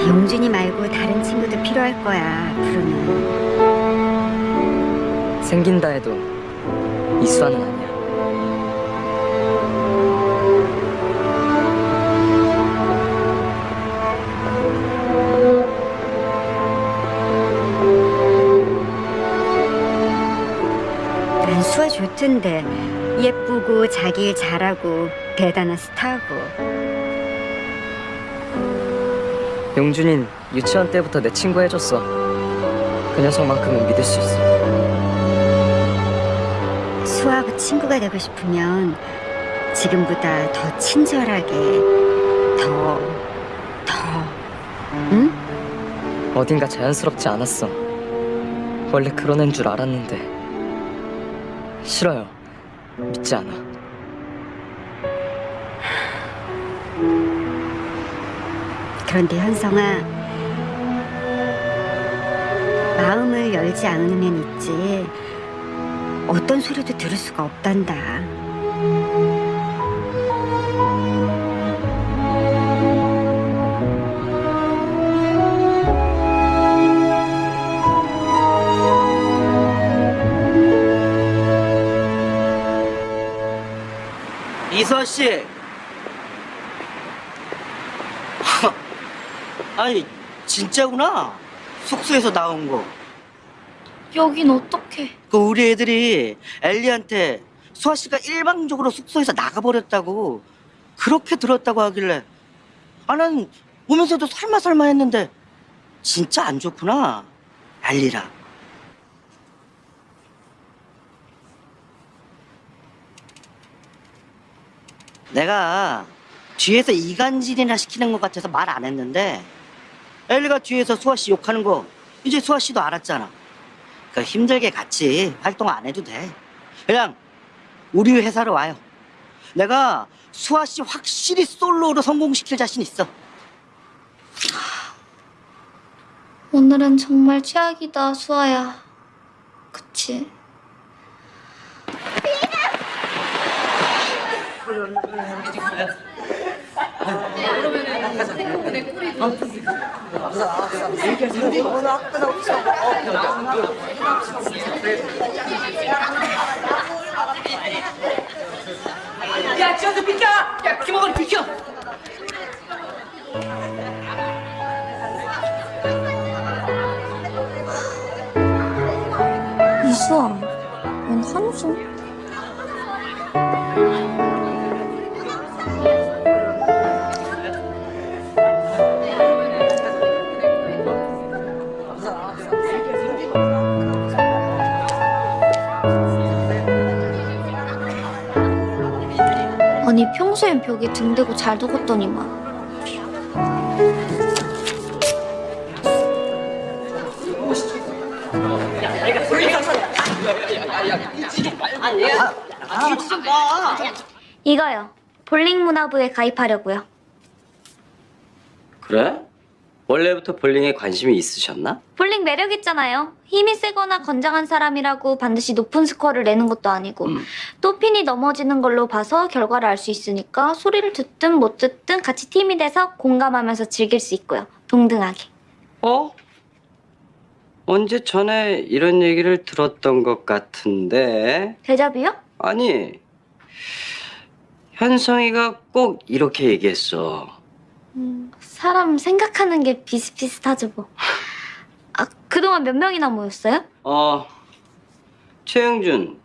용준이 말고 다른 친구도 필요할 거야 앞으로는
생긴다 해도 이수아는 아니야.
난 수아 좋던데 예쁘고 자기 일 잘하고 대단한 스타고.
용준인 유치원 때부터 내 친구 해줬어. 그 녀석만큼은 믿을 수 있어
수아하고 친구가 되고 싶으면 지금보다 더 친절하게 더, 더, 응?
어딘가 자연스럽지 않았어. 원래 그런 애인 줄 알았는데. 싫어요. 믿지 않아.
그런데 현성아 마음을 열지 않으면 있지 어떤 소리도 들을 수가 없단다
이서 씨. 아니 진짜구나. 숙소에서 나온 거.
여긴 어떡 해?
그 우리 애들이 엘리한테 수아 씨가 일방적으로 숙소에서 나가버렸다고 그렇게 들었다고 하길래 아난 보면서도 설마 설마 했는데 진짜 안 좋구나 엘리라 내가 뒤에서 이간질이나 시키는 것 같아서 말 안 했는데 엘리가 뒤에서 수아 씨 욕하는 거 이제 수아 씨도 알았잖아 그 힘들게 같이 활동 안 해도 돼. 그냥 우리 회사로 와요. 내가 수아 씨 확실히 솔로로 성공시킬 자신 있어.
오늘은 정말 최악이다, 수아야. 그치?
야, 지원도 비켜! 야, 김호건 비켜!
이수아, 웬 한숨? 평소엔 벽에 등 대고 잘 두었더니만 이거요. 볼링 문화부에 가입하려고요.
그래? 원래부터 볼링에 관심이 있으셨나?
볼링 매력 있잖아요. 힘이 세거나 건장한 사람이라고 반드시 높은 스코어를 내는 것도 아니고 또 핀이 넘어지는 걸로 봐서 결과를 알 수 있으니까 소리를 듣든 못 듣든 같이 팀이 돼서 공감하면서 즐길 수 있고요. 동등하게.
어? 언제 전에 이런 얘기를 들었던 것 같은데
대접이요?
아니 현성이가 꼭 이렇게 얘기했어
음, 사람 생각하는 게 비슷비슷하죠 뭐. 아, 그동안 몇 명이나 모였어요?
어 최영준,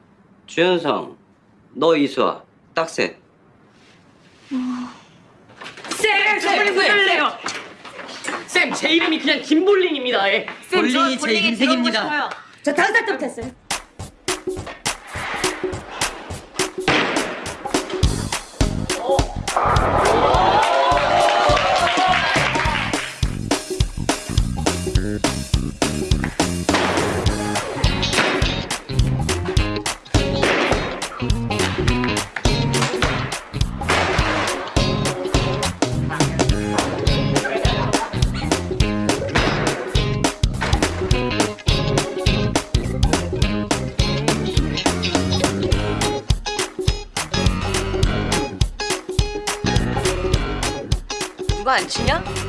주현성, 너 이수아 딱세
쌤, 저 볼링 보여주세요! 쌤, 제 이름이 그냥 김볼링입니다. 예. 쌤,
볼링이 저제 인생입니다.
저 다섯 살 때부터 했어요.
누 치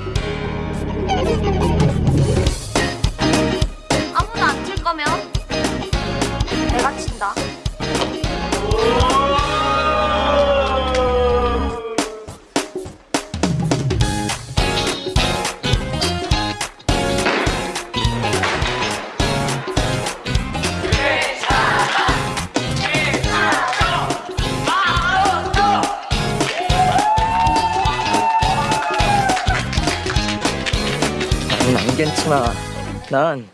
난.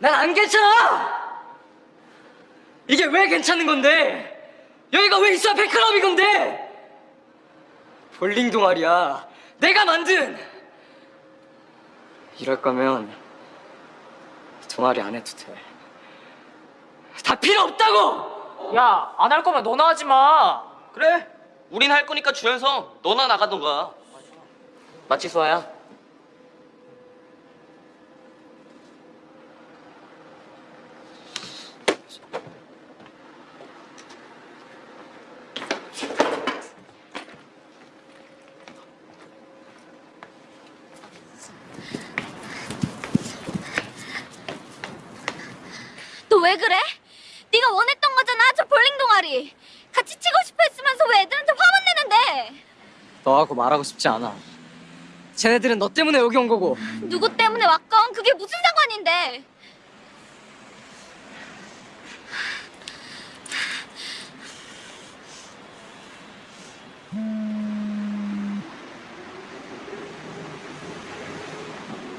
난 안 괜찮아! 이게 왜 괜찮은 건데? 여기가 왜 있어야 팬클럽인 건데? 볼링 동아리야. 내가 만든! 이럴 거면 동아리 안 해도 돼. 다 필요 없다고!
야, 안 할 거면 너나 하지 마.
그래. 우린 할 거니까 주연성 너나 나가던가. 맞지 수아야?
너 왜 그래? 네가 원했던 거잖아, 저 볼링 동아리. 같이 치고 싶어 했으면서 왜 애들한테 화만 내는데?
너하고 말하고 싶지 않아. 쟤네들은 너 때문에 여기 온 거고.
누구 때문에 왔건 그게 무슨 상관인데?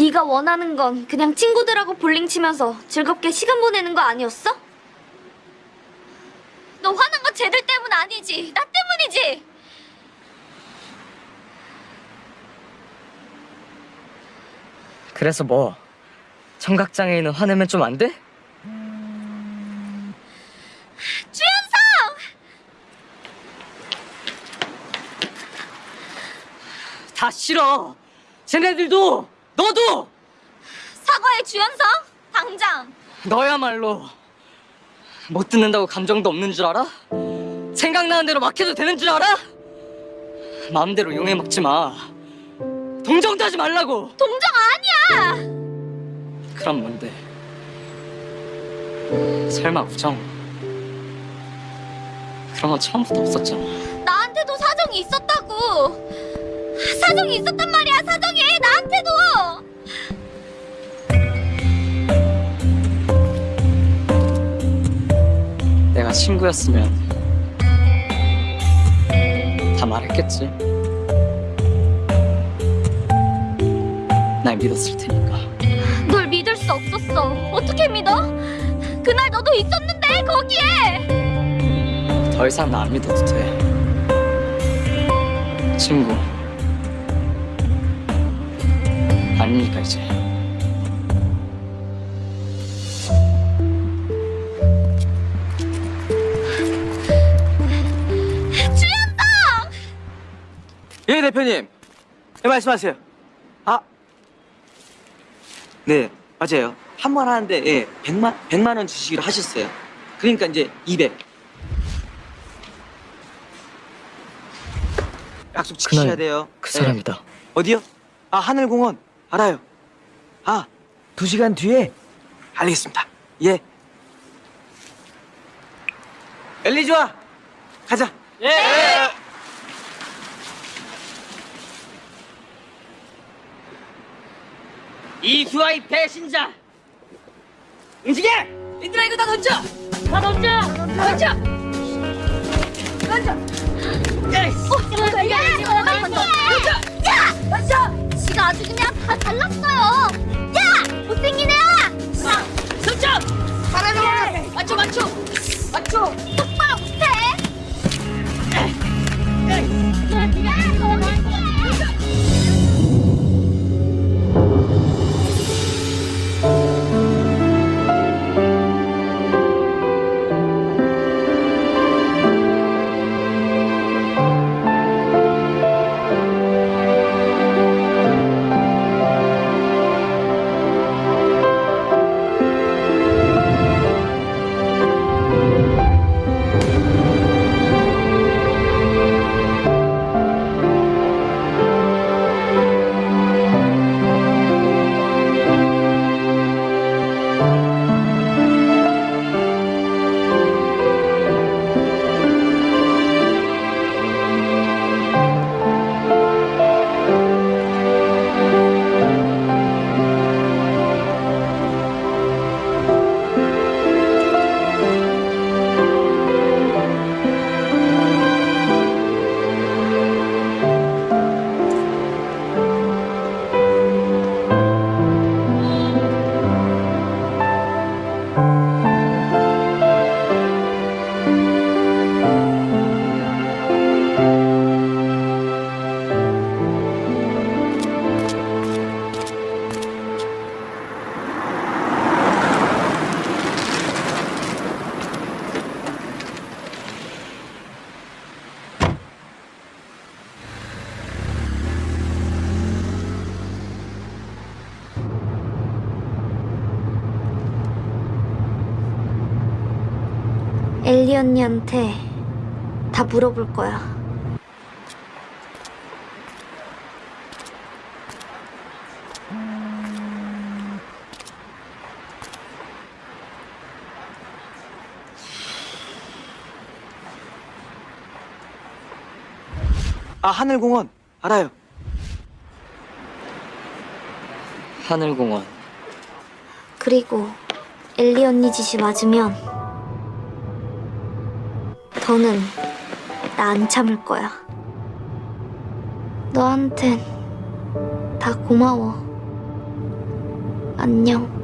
네가 원하는 건 그냥 친구들하고 볼링 치면서 즐겁게 시간 보내는 거 아니었어? 너 화난 건 쟤들 때문 아니지. 나 때문이지.
그래서 뭐 청각장애인은 화내면 좀 안 돼?
주연성!
다 싫어 쟤네들도 너도
사과해 주연성! 당장!
너야말로 못 듣는다고 감정도 없는 줄 알아? 생각나는 대로 막 해도 되는 줄 알아? 마음대로 용해 먹지 마 동정도 하지 말라고
동정 아니야!
그럼 뭔데? 설마 우정? 그런 건 처음부터 없었잖아
나한테도 사정이 있었다고! 사정이 있었단 말이야, 사정이! 나한테도!
내가 친구였으면 다 말했겠지 날 믿었을 테니까
널 믿을 수 없었어. 어떻게 믿어? 그날 너도 있었는데, 거기에!
더 이상 나 안 믿어도 돼 친구 아니니까 이제?
주연성!
예 대표님. 예 말씀하세요. 아. 네 맞아요. 한 번 하는데 예 100만 100만 원 주시기로 하셨어요. 그러니까 이제 200 약속 지키셔야 돼요.
그
예.
사람이다.
어디요? 아 하늘공원 알아요 아 두 시간 뒤에 알겠습니다 예 엘리 좋아 가자
예. 이수아이 배신자 움직여! 얘들아 이거 다 던져! 다 던져! 던져! 던져! 야!
어, 야, 야, 던져! 야! 던져! 지가 아주 그냥 다 잘났어요! 야! 못생긴 애야!
선점!
잘하네!
맞춰 맞춰! 맞춰!
똑바로 못해! 언니한테 다 물어볼 거야.
아 하늘공원. 알아요.
하늘공원.
그리고 엘리 언니 짓이 맞으면 더는 나 안 참을 거야. 너한텐 다 고마워. 안녕.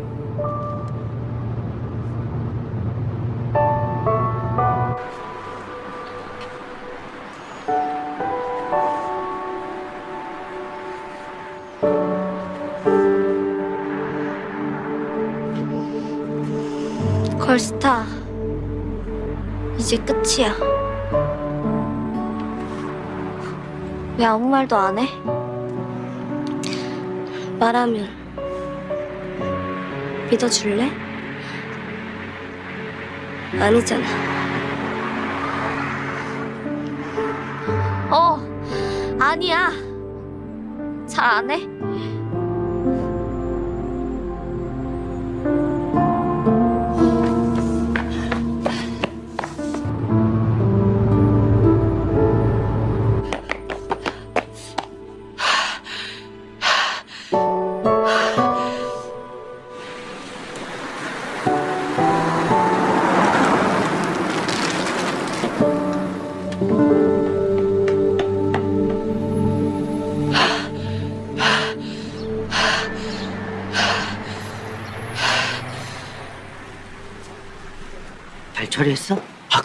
끝이야. 왜 아무 말도 안 해?
말하면 믿어줄래? 아니잖아.
어, 아니야. 잘 안 해.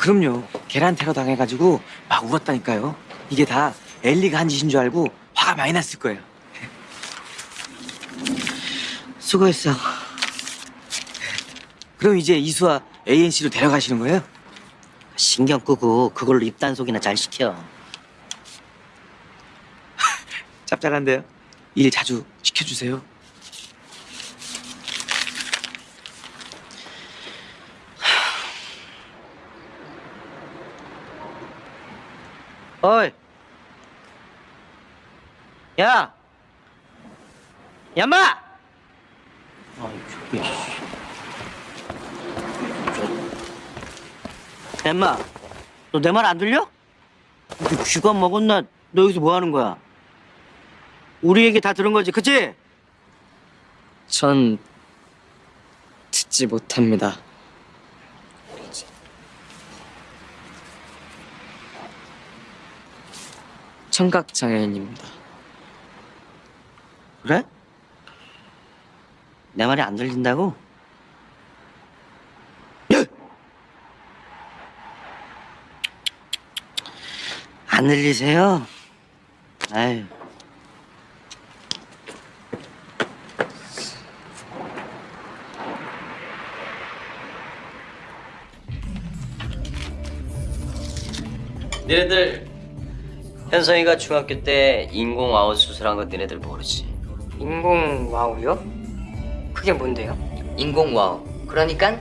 그럼요. 계란 테러 당해가지고 막 울었다니까요. 이게 다 엘리가 한 짓인 줄 알고 화가 많이 났을 거예요. 수고했어. 그럼 이제 이수와 ANC로 데려가시는 거예요?
신경 끄고 그걸로 입단속이나 잘 시켜.
짭짤한데요? 일 자주 시켜주세요.
어이. 야. 야마. 엠마, 너 내 말 안 들려? 너 쥐가 먹었나? 너 여기서 뭐 하는 거야? 우리 얘기 다 들은 거지, 그치?
전 듣지 못합니다. 청각 장애인입니다.
그래? 내 말이 안 들린다고? 안 들리세요? 아유.
니네들 현성이가 중학교 때 인공 와우 수술한 거 니네들 모르지?
인공 와우요? 그게 뭔데요? 인공 와우. 그러니까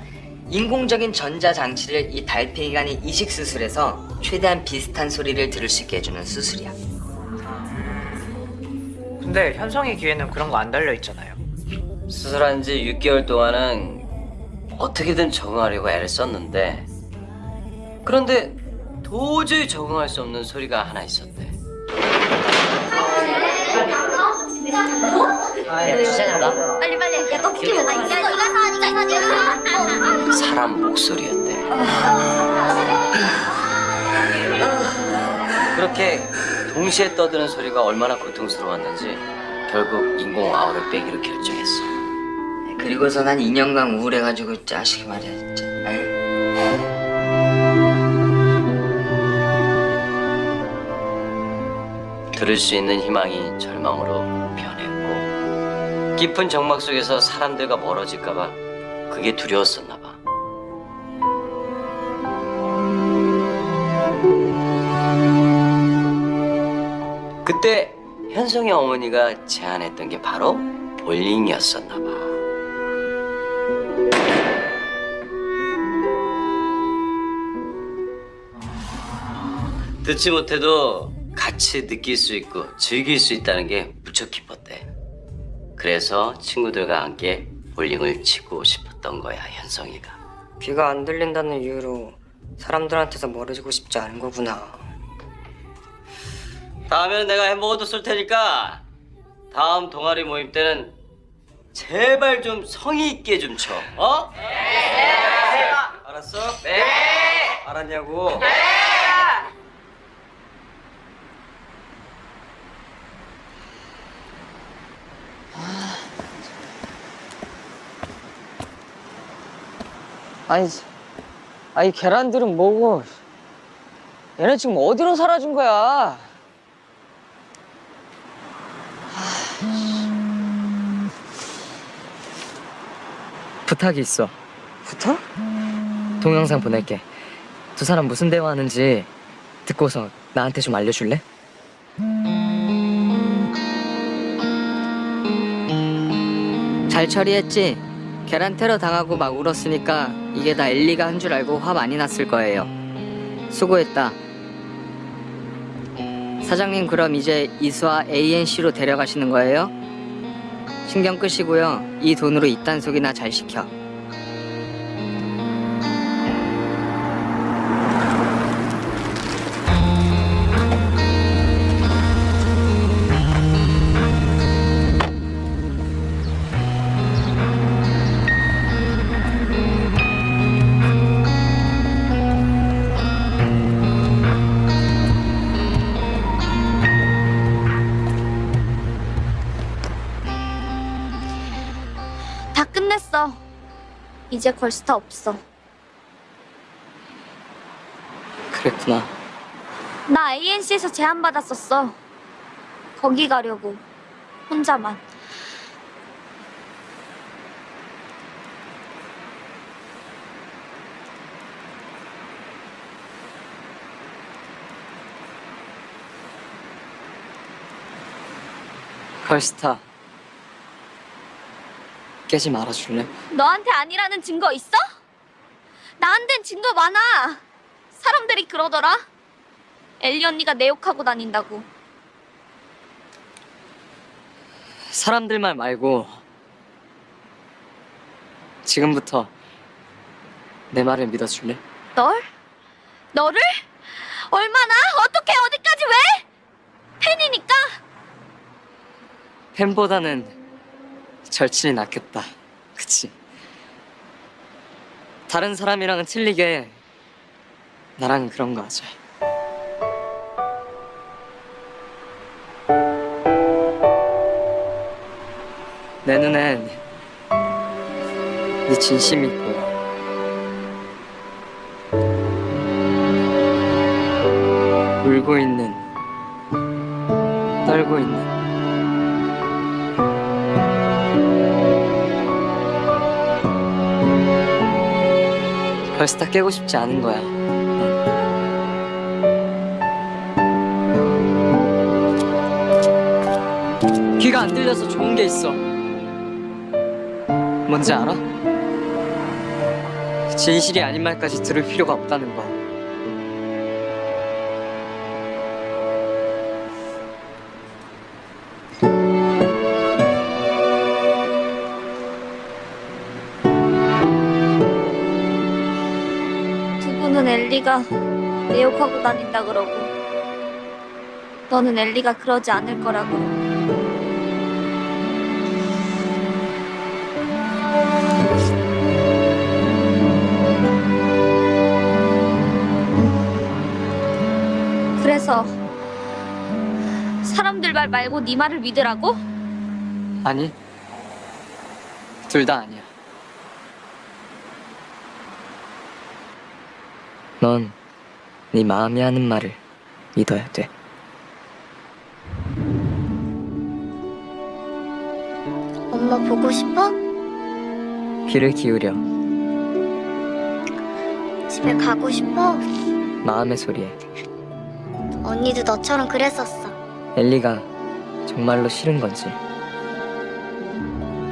인공적인 전자 장치를 이 달팽이 간에 이식 수술해서 최대한 비슷한 소리를 들을 수 있게 해주는 수술이야.
근데 현성이 귀에는 그런 거 안 달려 있잖아요.
수술한 지 6개월 동안은 어떻게든 적응하려고 애를 썼는데 그런데 도저히 적응할 수 없는 소리가 하나 있었대.
야, 주사냐가?
빨리 빨리. 야, 너 키워. 야, 이거 이거 사, 이거 사,
사람 목소리였대. 그렇게 동시에 떠드는 소리가 얼마나 고통스러웠는지 결국 인공 아우를 빼기로 결정했어.
그리고서 난 2년간 우울해가지고 자식이 말이야 진짜. 아유.
들을 수 있는 희망이 절망으로 변했고 깊은 정막 속에서 사람들과 멀어질까 봐 그게 두려웠었나 봐. 그때 현성의 어머니가 제안했던 게 바로 볼링이었었나 봐. 듣지 못해도 같이 느낄 수 있고 즐길 수 있다는 게 무척 기뻤대. 그래서 친구들과 함께 볼링을 치고 싶었던 거야, 현성이가.
귀가 안 들린다는 이유로 사람들한테서 멀어지고 싶지 않은 거구나.
다음에는 내가 햄버거도 쏠 테니까 다음 동아리 모임 때는 제발 좀 성의 있게 좀 쳐. 어? 네. 알았어? 네. 알았냐고? 네.
아니, 아니 계란들은 뭐고? 얘네 지금 어디로 사라진 거야? 부탁이 있어. 부탁? 동영상 보낼게. 두 사람 무슨 대화하는지 듣고서 나한테 좀 알려줄래? 잘 처리했지? 계란 테러 당하고 막 울었으니까 이게 다 엘리가 한 줄 알고 화 많이 났을 거예요. 수고했다. 사장님 그럼 이제 이수아 ANC로 데려가시는 거예요? 신경 끄시고요. 이 돈으로 입단속이나 잘 시켜.
이제 걸 스타 없어.
그랬구나.
나 ANC에서 제안받았었어. 거기 가려고. 혼자만.
걸스타. 깨지 말아줄래?
너한테 아니라는 증거 있어? 나한텐 증거 많아. 사람들이 그러더라. 엘리 언니가 내 욕하고 다닌다고.
사람들 말 말고 지금부터 내 말을 믿어줄래?
널? 너를? 얼마나? 어떻게 어디까지 왜? 팬이니까?
팬보다는 절친이 낫겠다. 그치? 다른 사람이랑은 틀리게 나랑은 그런 거 하자. 내 눈엔 네 진심이 보여. 울고 있는, 떨고 있는. 벌써 다 깨고 싶지 않은 거야. 귀가 안 들려서 좋은 게 있어. 뭔지 알아? 진실이 아닌 말까지 들을 필요가 없다는 거.
엘리가 내 욕하고 다닌다 그러고 너는 엘리가 그러지 않을 거라고 그래서 사람들 말 말고 네 말을 믿으라고?
아니, 둘 다 아니야. 넌 네 마음이 하는 말을 믿어야 돼.
엄마 보고 싶어?
귀를 기울여
집에 가고 싶어?
마음의 소리에
언니도 너처럼 그랬었어
엘리가 정말로 싫은 건지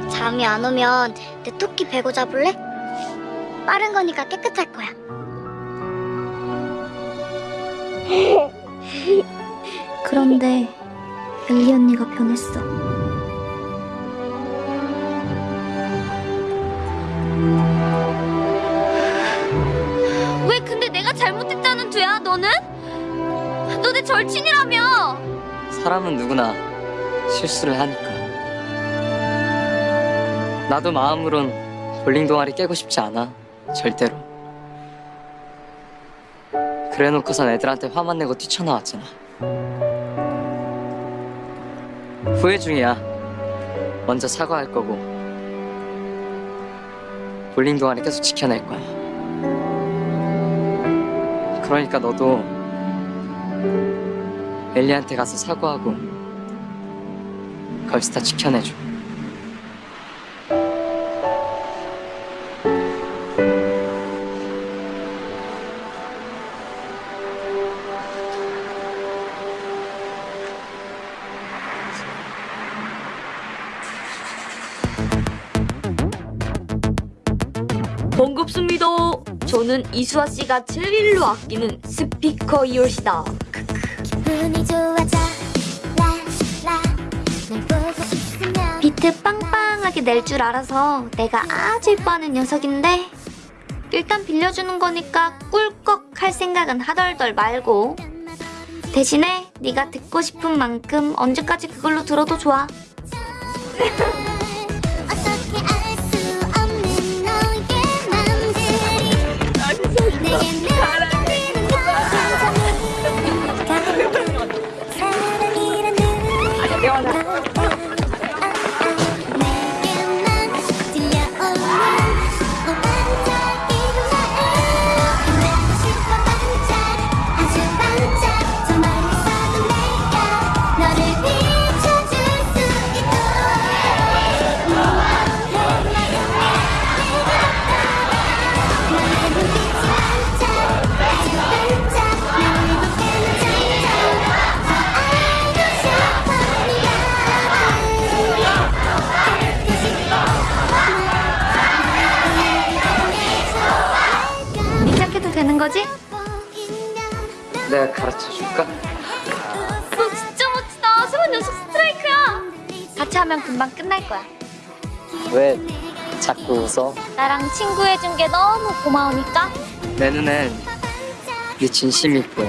잠이 안 오면 내 토끼 베고 잡을래? 빠른 거니까 깨끗할 거야. 그런데 엘리 언니가 변했어. 왜 근데 내가 잘못했다는 두야 너는? 너 내 절친이라며.
사람은 누구나 실수를 하니까 나도 마음으론 볼링 동아리 깨고 싶지 않아 절대로 그래놓고선 애들한테 화만 내고 뛰쳐나왔잖아. 후회 중이야. 먼저 사과할 거고. 볼링 동안에 계속 지켜낼 거야. 그러니까 너도 엘리한테 가서 사과하고 걸스타 지켜내줘.
이수아 씨가 제일로 아끼는 스피커 이올시다.
있으면
비트 빵빵하게 낼 줄 알아서 내가 아주 예뻐하는 녀석인데 일단 빌려주는 거니까 꿀꺽 할 생각은 하덜덜 말고 대신에 네가 듣고 싶은 만큼 언제까지 그걸로 들어도 좋아.
가
가르쳐 줄까?
너 진짜 멋지다. 세번 연속 스트라이크야. 같이 하면 금방 끝날 거야.
왜 자꾸 웃어?
나랑 친구해준 게 너무 고마우니까.
내 눈엔 네 진심이 보여.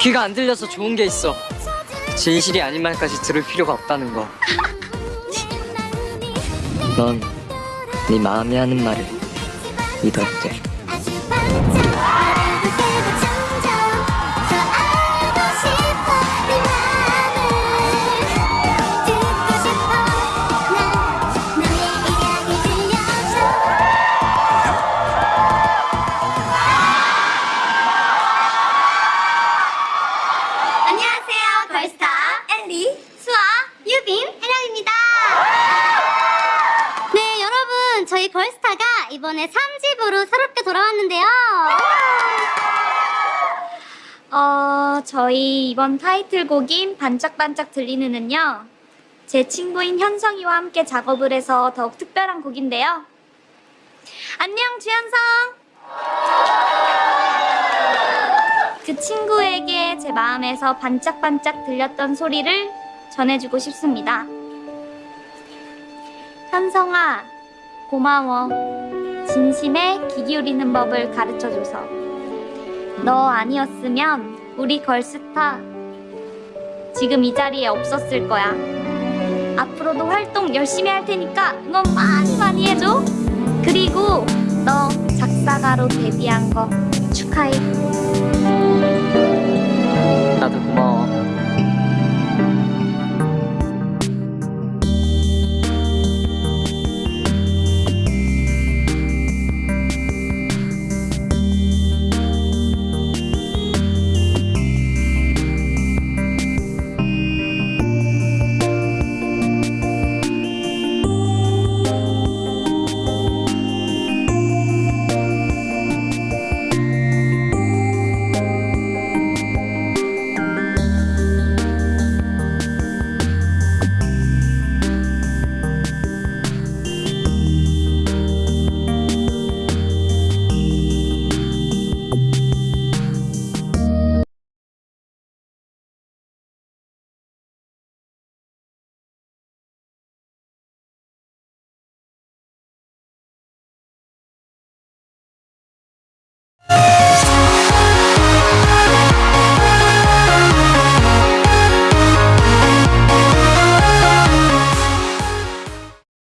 귀가 안 들려서 좋은 게 있어. 진실이 아닌 말까지 들을 필요가 없다는 거. 넌 네 마음이 하는 말을 믿어야 돼.
이번 타이틀곡인 반짝반짝 들리는은요. 제 친구인 현성이와 함께 작업을 해서 더욱 특별한 곡인데요. 안녕, 주현성! 그 친구에게 제 마음에서 반짝반짝 들렸던 소리를 전해주고 싶습니다. 현성아, 고마워. 진심에 귀 기울이는 법을 가르쳐줘서. 너 아니었으면 우리 걸스타 지금 이 자리에 없었을 거야. 앞으로도 활동 열심히 할 테니까 응원 많이 많이 해줘. 그리고 너 작사가로 데뷔한 거 축하해.
나도 고마워.